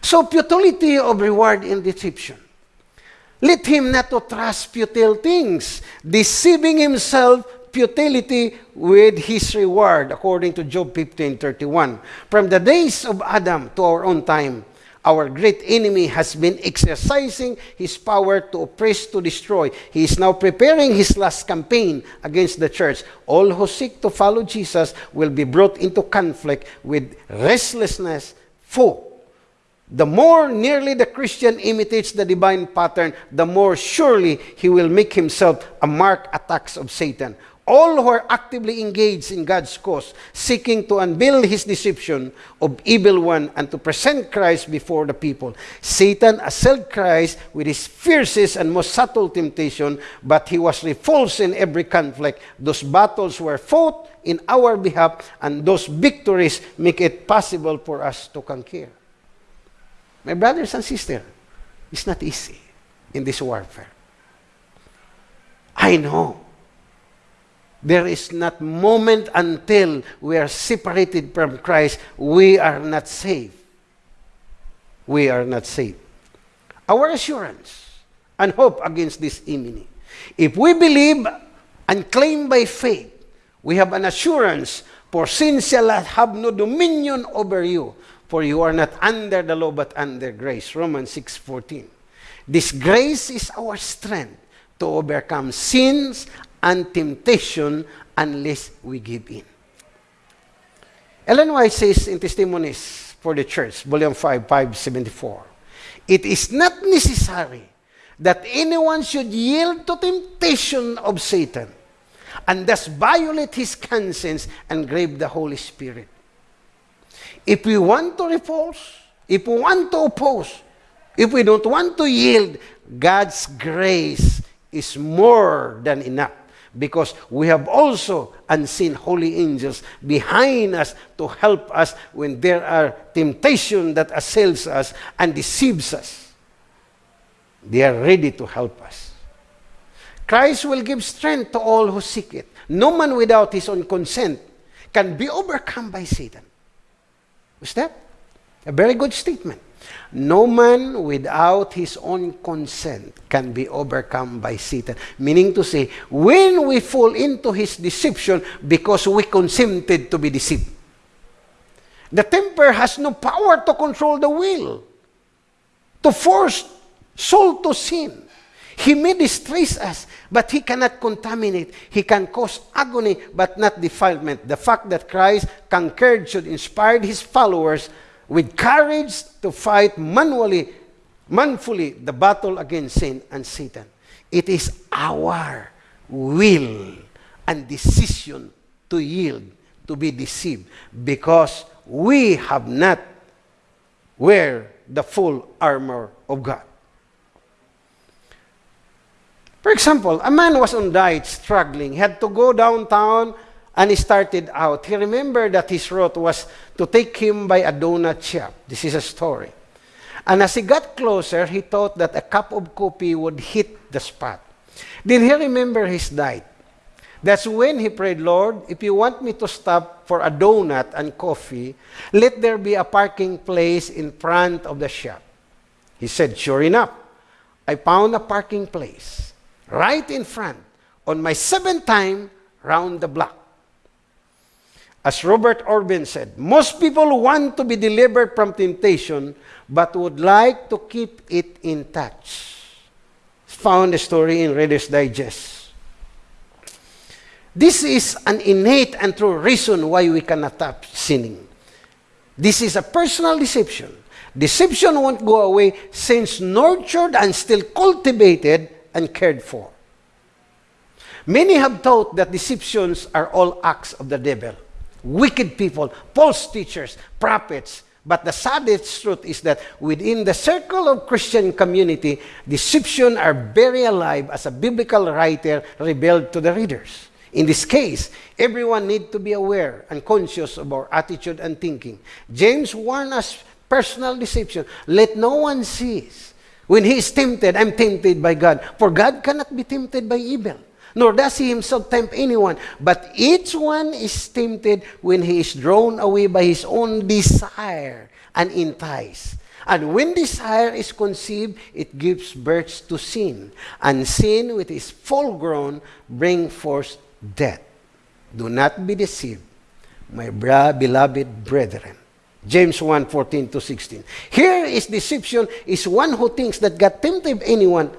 So, futility of reward in deception. Let him not to trust futile things, deceiving himself futility with his reward, according to Job 15:31. From the days of Adam to our own time, our great enemy has been exercising his power to oppress, to destroy. He is now preparing his last campaign against the church. All who seek to follow Jesus will be brought into conflict with restlessness, for the more nearly the Christian imitates the divine pattern, the more surely he will make himself a mark attacks of Satan all who are actively engaged in God's cause, seeking to unveil his deception of evil one and to present Christ before the people. Satan assailed Christ with his fiercest and most subtle temptation, but he was repulsed in every conflict. Those battles were fought in our behalf, and those victories make it possible for us to conquer. My brothers and sisters, it's not easy in this warfare. I know there is not moment until we are separated from Christ, we are not safe. We are not safe. Our assurance and hope against this enemy. If we believe and claim by faith, we have an assurance, for sin shall have no dominion over you. for you are not under the law but under grace. Romans 6:14. This grace is our strength to overcome sins and temptation unless we give in. Ellen White says in Testimonies for the Church, Volume 5, 574, It is not necessary that anyone should yield to temptation of Satan and thus violate his conscience and grave the Holy Spirit. If we want to repulse, if we want to oppose, if we don't want to yield, God's grace is more than enough because we have also unseen holy angels behind us to help us when there are temptation that assails us and deceives us. They are ready to help us. Christ will give strength to all who seek it. No man without his own consent can be overcome by Satan. Was that? A very good statement. No man without his own consent can be overcome by Satan. Meaning to say, when we fall into his deception because we consented to be deceived, the temper has no power to control the will, to force soul to sin. He may distress us, but he cannot contaminate. He can cause agony, but not defilement. The fact that Christ conquered should inspire his followers with courage to fight manually, manfully the battle against sin and Satan. It is our will and decision to yield, to be deceived, because we have not wear the full armor of God. For example, a man was on diet, struggling, he had to go downtown, and he started out. He remembered that his route was to take him by a donut shop. This is a story. And as he got closer, he thought that a cup of coffee would hit the spot. Then he remembered his diet. That's when he prayed, Lord, if you want me to stop for a donut and coffee, let there be a parking place in front of the shop. He said, Sure enough, I found a parking place right in front on my seventh time round the block. As Robert Orben said, most people want to be delivered from temptation but would like to keep it in touch. Found a story in Reader's Digest. This is an innate and true reason why we cannot stop sinning. This is a personal deception. Deception won't go away since nurtured and still cultivated and cared for. Many have taught that deceptions are all acts of the devil, wicked people, false teachers, prophets. But the saddest truth is that within the circle of Christian community, deception are very alive as a biblical writer revealed to the readers. In this case, everyone need to be aware and conscious of our attitude and thinking. James warned us personal deception. Let no one cease when he is tempted, I'm tempted by God. For God cannot be tempted by evil, nor does he himself tempt anyone. But each one is tempted when he is drawn away by his own desire and enticed. And when desire is conceived, it gives birth to sin. And sin, with its full grown, brings forth death. Do not be deceived, my beloved brethren. James 1, 14 to 16. Here is deception is one who thinks that God tempted anyone.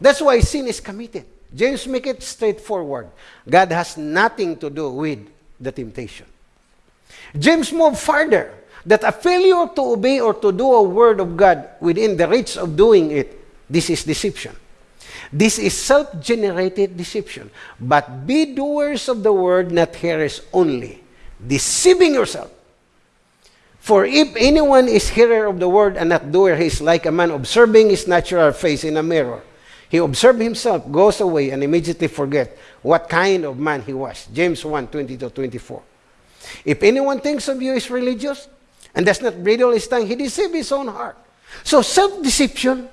That's why sin is committed. James make it straightforward. God has nothing to do with the temptation. James moved further that a failure to obey or to do a word of God within the reach of doing it, this is deception. This is self-generated deception. But be doers of the word, not hearers only, deceiving yourself. For if anyone is hearer of the word and not doer, he is like a man observing his natural face in a mirror. He observes himself, goes away, and immediately forget what kind of man he was. James 1, 20 to 24. If anyone thinks of you is religious and does not bridle his tongue, he deceives his own heart. So self-deception,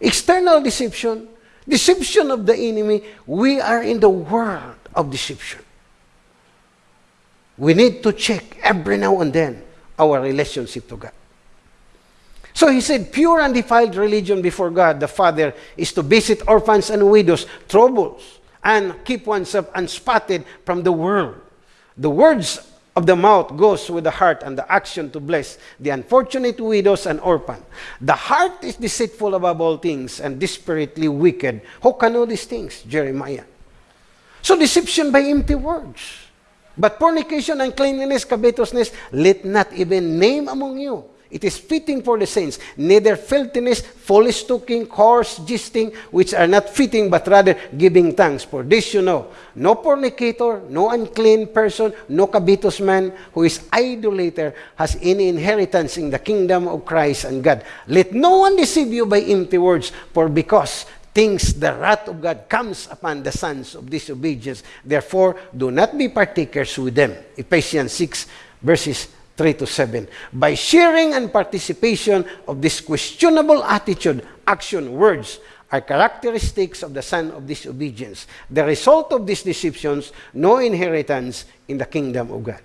external deception, deception of the enemy, we are in the world of deception. We need to check every now and then our relationship to God. So he said, pure and defiled religion before God the Father is to visit orphans and widows, troubles, and keep oneself unspotted from the world. The words of the mouth goes with the heart and the action to bless the unfortunate widows and orphan. The heart is deceitful above all things and desperately wicked. Who can know these things? Jeremiah. So deception by empty words. But fornication, uncleanness, covetousness, let not even name among you. It is fitting for the saints, neither filthiness, foolish talking, coarse jesting, which are not fitting, but rather giving thanks. For this you know, no fornicator, no unclean person, no covetous man who is idolater has any inheritance in the kingdom of Christ and God. Let no one deceive you by empty words, for because things the wrath of God comes upon the sons of disobedience. Therefore, do not be partakers with them. Ephesians 6, verses 3 to 7. By sharing and participation of this questionable attitude, action, words, are characteristics of the son of disobedience. The result of these deceptions, no inheritance in the kingdom of God.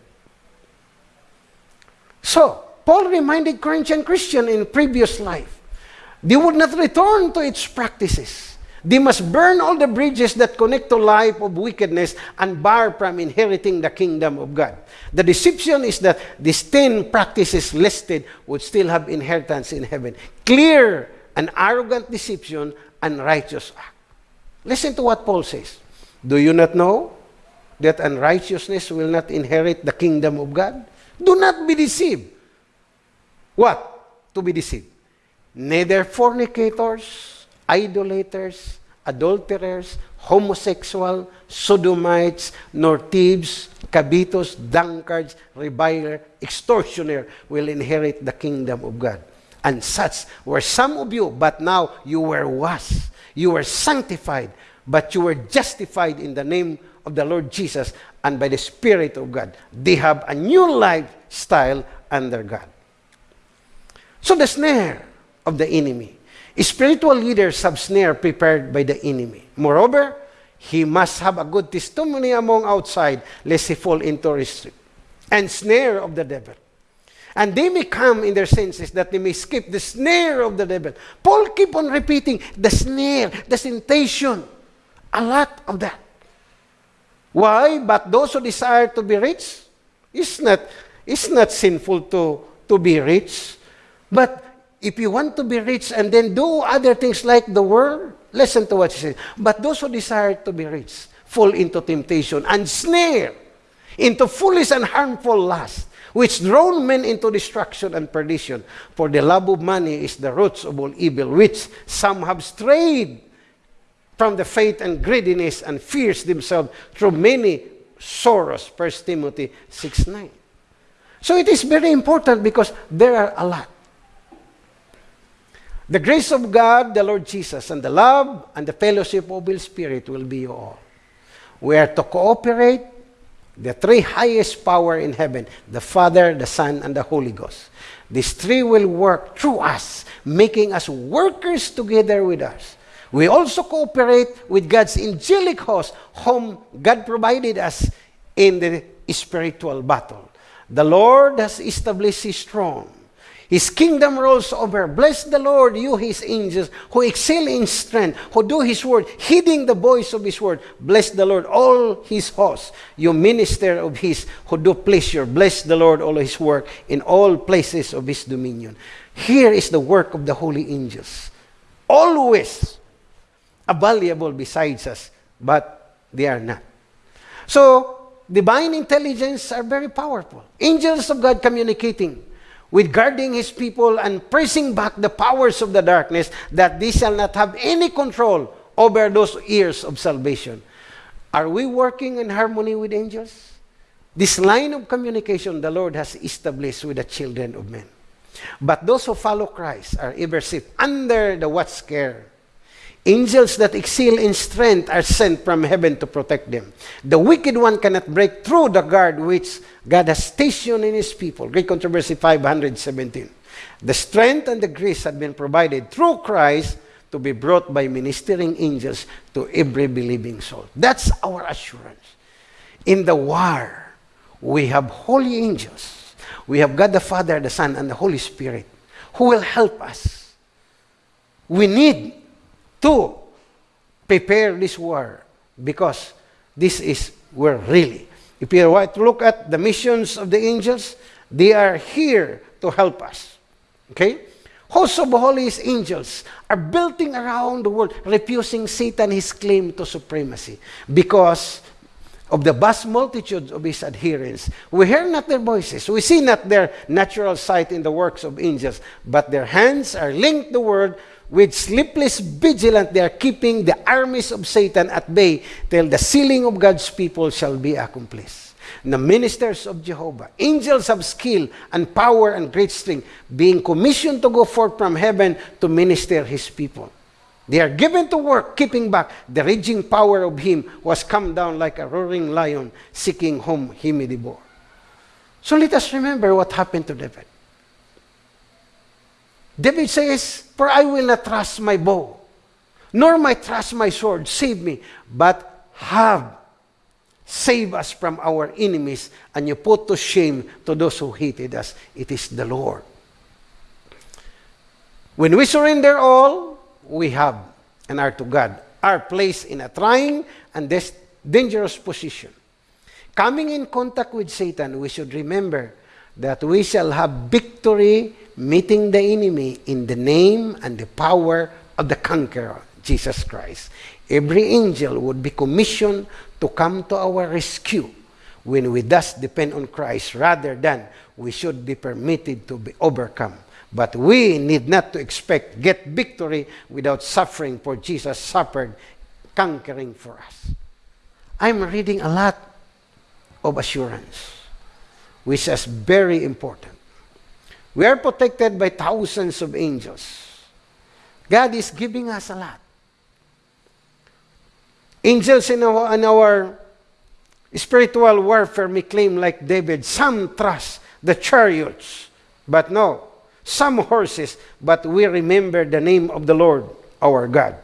So, Paul reminded Corinthian Christian in previous life, they would not return to its practices. They must burn all the bridges that connect to life of wickedness and bar from inheriting the kingdom of God. The deception is that these 10 practices listed would still have inheritance in heaven. Clear and arrogant deception and righteous act. Listen to what Paul says. Do you not know that unrighteousness will not inherit the kingdom of God? Do not be deceived. What? To be deceived. Neither fornicators, idolaters, adulterers, homosexual, sodomites, nor thieves, cabitos, drunkards, reviler, extortioner will inherit the kingdom of God. And such were some of you, but now you were washed, you were sanctified, but you were justified in the name of the Lord Jesus and by the Spirit of God. They have a new lifestyle under God. So the snare of the enemy Spiritual leaders have snare prepared by the enemy. Moreover, he must have a good testimony among outside, lest he fall into restrict and snare of the devil. And they may come in their senses that they may escape the snare of the devil. Paul keep on repeating the snare, the temptation. A lot of that. Why? But those who desire to be rich, it's not, it's not sinful to, to be rich. But if you want to be rich and then do other things like the world, listen to what he says. But those who desire to be rich fall into temptation and snare, into foolish and harmful lust, which draw men into destruction and perdition. For the love of money is the roots of all evil, which some have strayed from the faith and greediness and fears themselves through many sorrows. 1 Timothy 6 9. So it is very important because there are a lot. The grace of God, the Lord Jesus, and the love and the fellowship of His Spirit will be you all. We are to cooperate the three highest power in heaven, the Father, the Son, and the Holy Ghost. These three will work through us, making us workers together with us. We also cooperate with God's angelic host, whom God provided us in the spiritual battle. The Lord has established His throne his kingdom rules over. Bless the Lord, you his angels, who excel in strength, who do his word, heeding the voice of his word. Bless the Lord, all his hosts, you minister of his, who do pleasure. Bless the Lord, all his work, in all places of his dominion. Here is the work of the holy angels. Always available besides us, but they are not. So, divine intelligence are very powerful. Angels of God communicating with guarding his people and pressing back the powers of the darkness, that they shall not have any control over those ears of salvation. Are we working in harmony with angels? This line of communication the Lord has established with the children of men. But those who follow Christ are ever safe under the watch care Angels that excel in strength are sent from heaven to protect them. The wicked one cannot break through the guard which God has stationed in his people. Great Controversy 517. The strength and the grace have been provided through Christ to be brought by ministering angels to every believing soul. That's our assurance. In the war, we have holy angels. We have God the Father, the Son, and the Holy Spirit who will help us. We need to prepare this war because this is where really If you want to look at the missions of the angels, they are here to help us. Okay? Hosts of holy angels are building around the world, refusing Satan his claim to supremacy because of the vast multitude of his adherents. We hear not their voices. We see not their natural sight in the works of angels, but their hands are linked the word with sleepless vigilance. They are keeping the armies of Satan at bay till the sealing of God's people shall be accomplished. The ministers of Jehovah, angels of skill and power and great strength, being commissioned to go forth from heaven to minister his people. They are given to work, keeping back the raging power of him who has come down like a roaring lion, seeking whom he may devour. So let us remember what happened to David. David says, For I will not trust my bow, nor my trust my sword, save me, but have save us from our enemies, and you put to shame to those who hated us. It is the Lord. When we surrender all, we have and are to God are placed in a trying and this dangerous position. Coming in contact with Satan, we should remember that we shall have victory meeting the enemy in the name and the power of the conqueror, Jesus Christ. Every angel would be commissioned to come to our rescue when we thus depend on Christ rather than we should be permitted to be overcome but we need not to expect get victory without suffering, for Jesus suffered, conquering for us. I'm reading a lot of assurance, which is very important. We are protected by thousands of angels. God is giving us a lot. Angels in our, in our spiritual warfare may claim, like David, some trust the chariots, but no, some horses, but we remember the name of the Lord our God,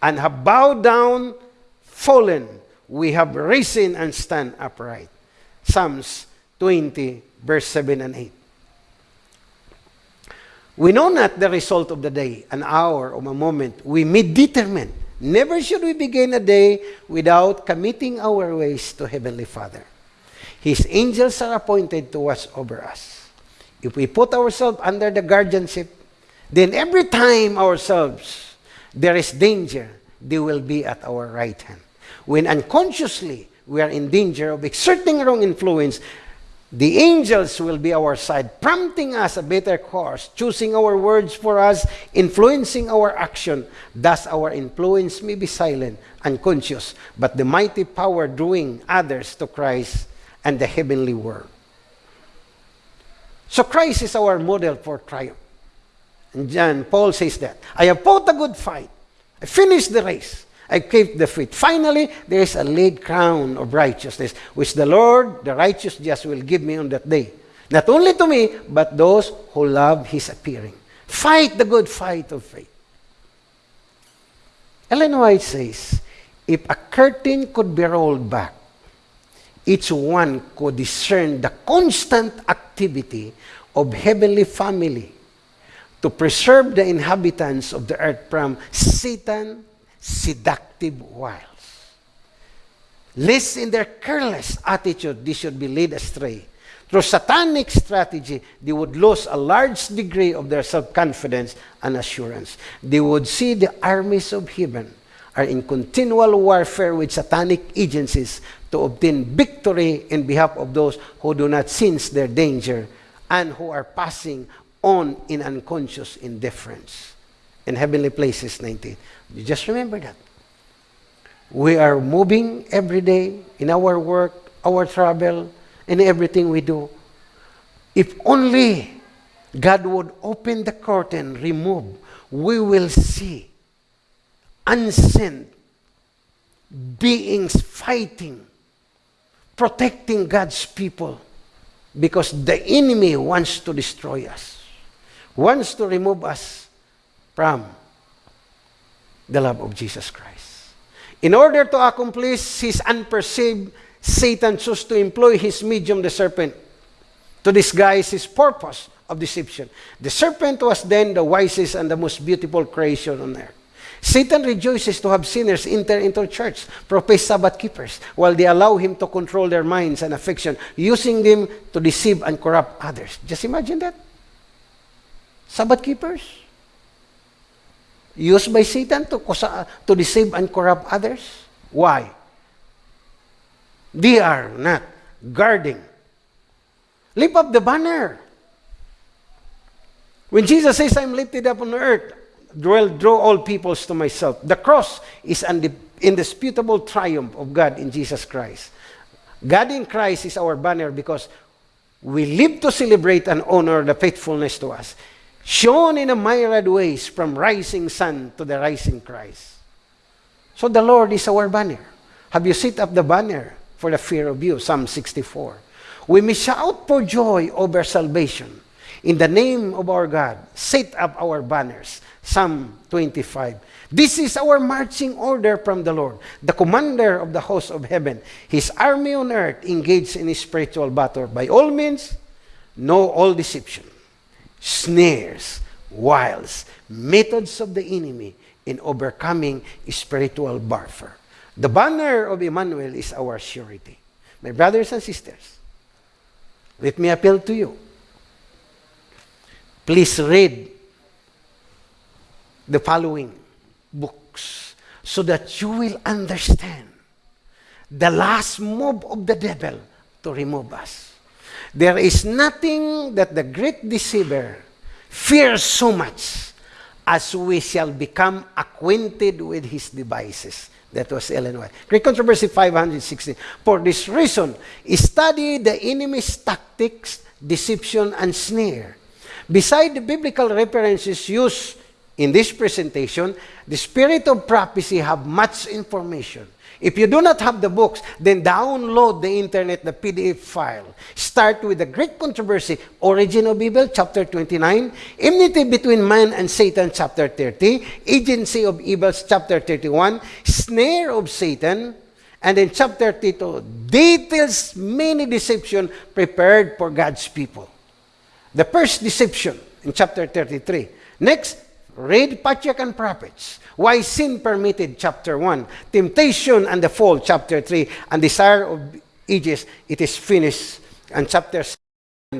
and have bowed down, fallen, we have risen and stand upright. Psalms 20, verse 7 and 8. We know not the result of the day, an hour, or a moment. We may determine. Never should we begin a day without committing our ways to Heavenly Father. His angels are appointed to watch over us. If we put ourselves under the guardianship, then every time ourselves there is danger, they will be at our right hand. When unconsciously we are in danger of exerting wrong influence, the angels will be our side, prompting us a better course, choosing our words for us, influencing our action. Thus, our influence may be silent, and unconscious, but the mighty power drawing others to Christ and the heavenly world. So Christ is our model for triumph. And John, Paul says that. I have fought a good fight. I finished the race. I keep the faith. Finally, there is a laid crown of righteousness, which the Lord, the righteous just will give me on that day. Not only to me, but those who love his appearing. Fight the good fight of faith. Ellen White says, if a curtain could be rolled back, each one could discern the constant activity of heavenly family to preserve the inhabitants of the earth from Satan seductive wiles. Lest in their careless attitude they should be led astray. Through satanic strategy, they would lose a large degree of their self-confidence and assurance. They would see the armies of heaven are in continual warfare with satanic agencies to obtain victory in behalf of those who do not sense their danger and who are passing on in unconscious indifference. In Heavenly Places 19. You just remember that. We are moving every day in our work, our travel, and everything we do. If only God would open the curtain, remove, we will see unseen beings fighting protecting God's people because the enemy wants to destroy us, wants to remove us from the love of Jesus Christ. In order to accomplish his unperceived, Satan chose to employ his medium, the serpent, to disguise his purpose of deception. The serpent was then the wisest and the most beautiful creation on earth. Satan rejoices to have sinners enter into church, profess Sabbath keepers, while they allow him to control their minds and affection, using them to deceive and corrupt others. Just imagine that. Sabbath keepers. Used by Satan to, to deceive and corrupt others. Why? They are not guarding. Lift up the banner. When Jesus says, I'm lifted up on earth, draw, draw all peoples to myself. The cross is an indisputable triumph of God in Jesus Christ. God in Christ is our banner because we live to celebrate and honor the faithfulness to us, shown in a myriad ways from rising sun to the rising Christ. So the Lord is our banner. Have you set up the banner for the fear of you? Psalm 64. We may shout for joy over salvation. In the name of our God, set up our banners. Psalm 25. This is our marching order from the Lord, the commander of the host of heaven. His army on earth engaged in spiritual battle. By all means, know all deception, snares, wiles, methods of the enemy in overcoming spiritual warfare. The banner of Emmanuel is our surety. My brothers and sisters, let me appeal to you. Please read the following books so that you will understand the last move of the devil to remove us. There is nothing that the great deceiver fears so much as we shall become acquainted with his devices. That was Ellen White. Great Controversy 560. For this reason, study the enemy's tactics, deception, and snare. Beside the biblical references used in this presentation, the Spirit of Prophecy have much information. If you do not have the books, then download the internet, the PDF file. Start with the great controversy, Origin of Evil, chapter 29, Enmity between man and Satan, chapter 30, Agency of Evils, chapter 31, Snare of Satan, and in chapter 32, details many deception prepared for God's people. The first deception in chapter 33. Next, read Patriarch and Prophets. Why sin permitted, chapter 1. Temptation and the fall, chapter 3. And desire of ages, it is finished. And chapter 7.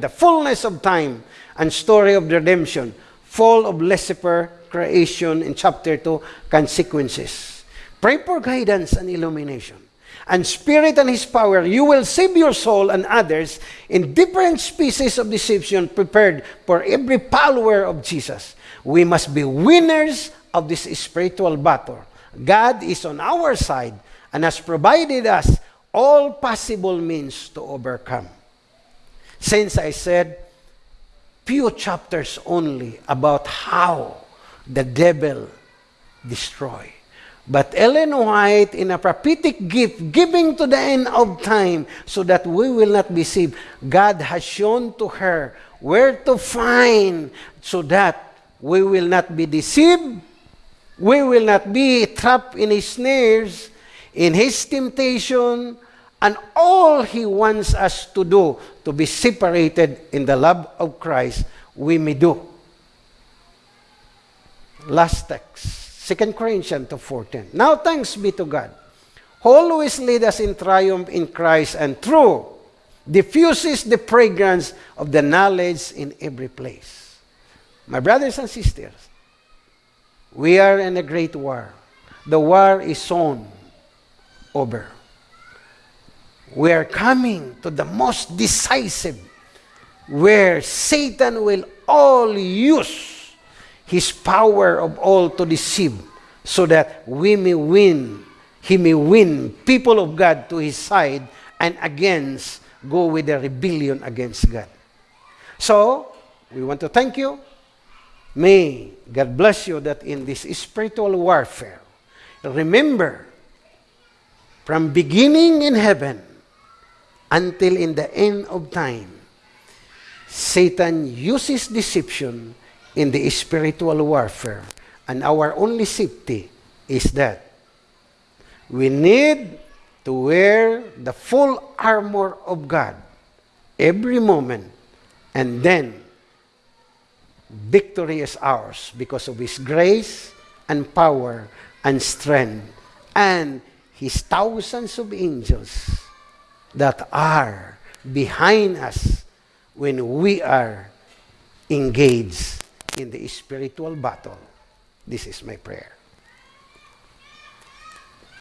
The fullness of time and story of redemption. Fall of Lucifer, creation in chapter 2, consequences. Pray for guidance and illumination. And spirit and his power, you will save your soul and others in different species of deception prepared for every follower of Jesus. We must be winners of this spiritual battle. God is on our side and has provided us all possible means to overcome. Since I said few chapters only about how the devil destroy. But Ellen White, in a prophetic gift, giving to the end of time, so that we will not be deceived, God has shown to her where to find, so that we will not be deceived, we will not be trapped in his snares, in his temptation, and all he wants us to do to be separated in the love of Christ, we may do. Last text, 2 Corinthians 4.10. Now thanks be to God, who always lead us in triumph in Christ and through diffuses the fragrance of the knowledge in every place. My brothers and sisters, we are in a great war. The war is soon over. We are coming to the most decisive where Satan will all use his power of all to deceive so that we may win, he may win people of God to his side and against go with a rebellion against God. So, we want to thank you May God bless you that in this spiritual warfare, remember, from beginning in heaven until in the end of time, Satan uses deception in the spiritual warfare. And our only safety is that we need to wear the full armor of God every moment and then victory is ours because of His grace and power and strength and His thousands of angels that are behind us when we are engaged in the spiritual battle. This is my prayer.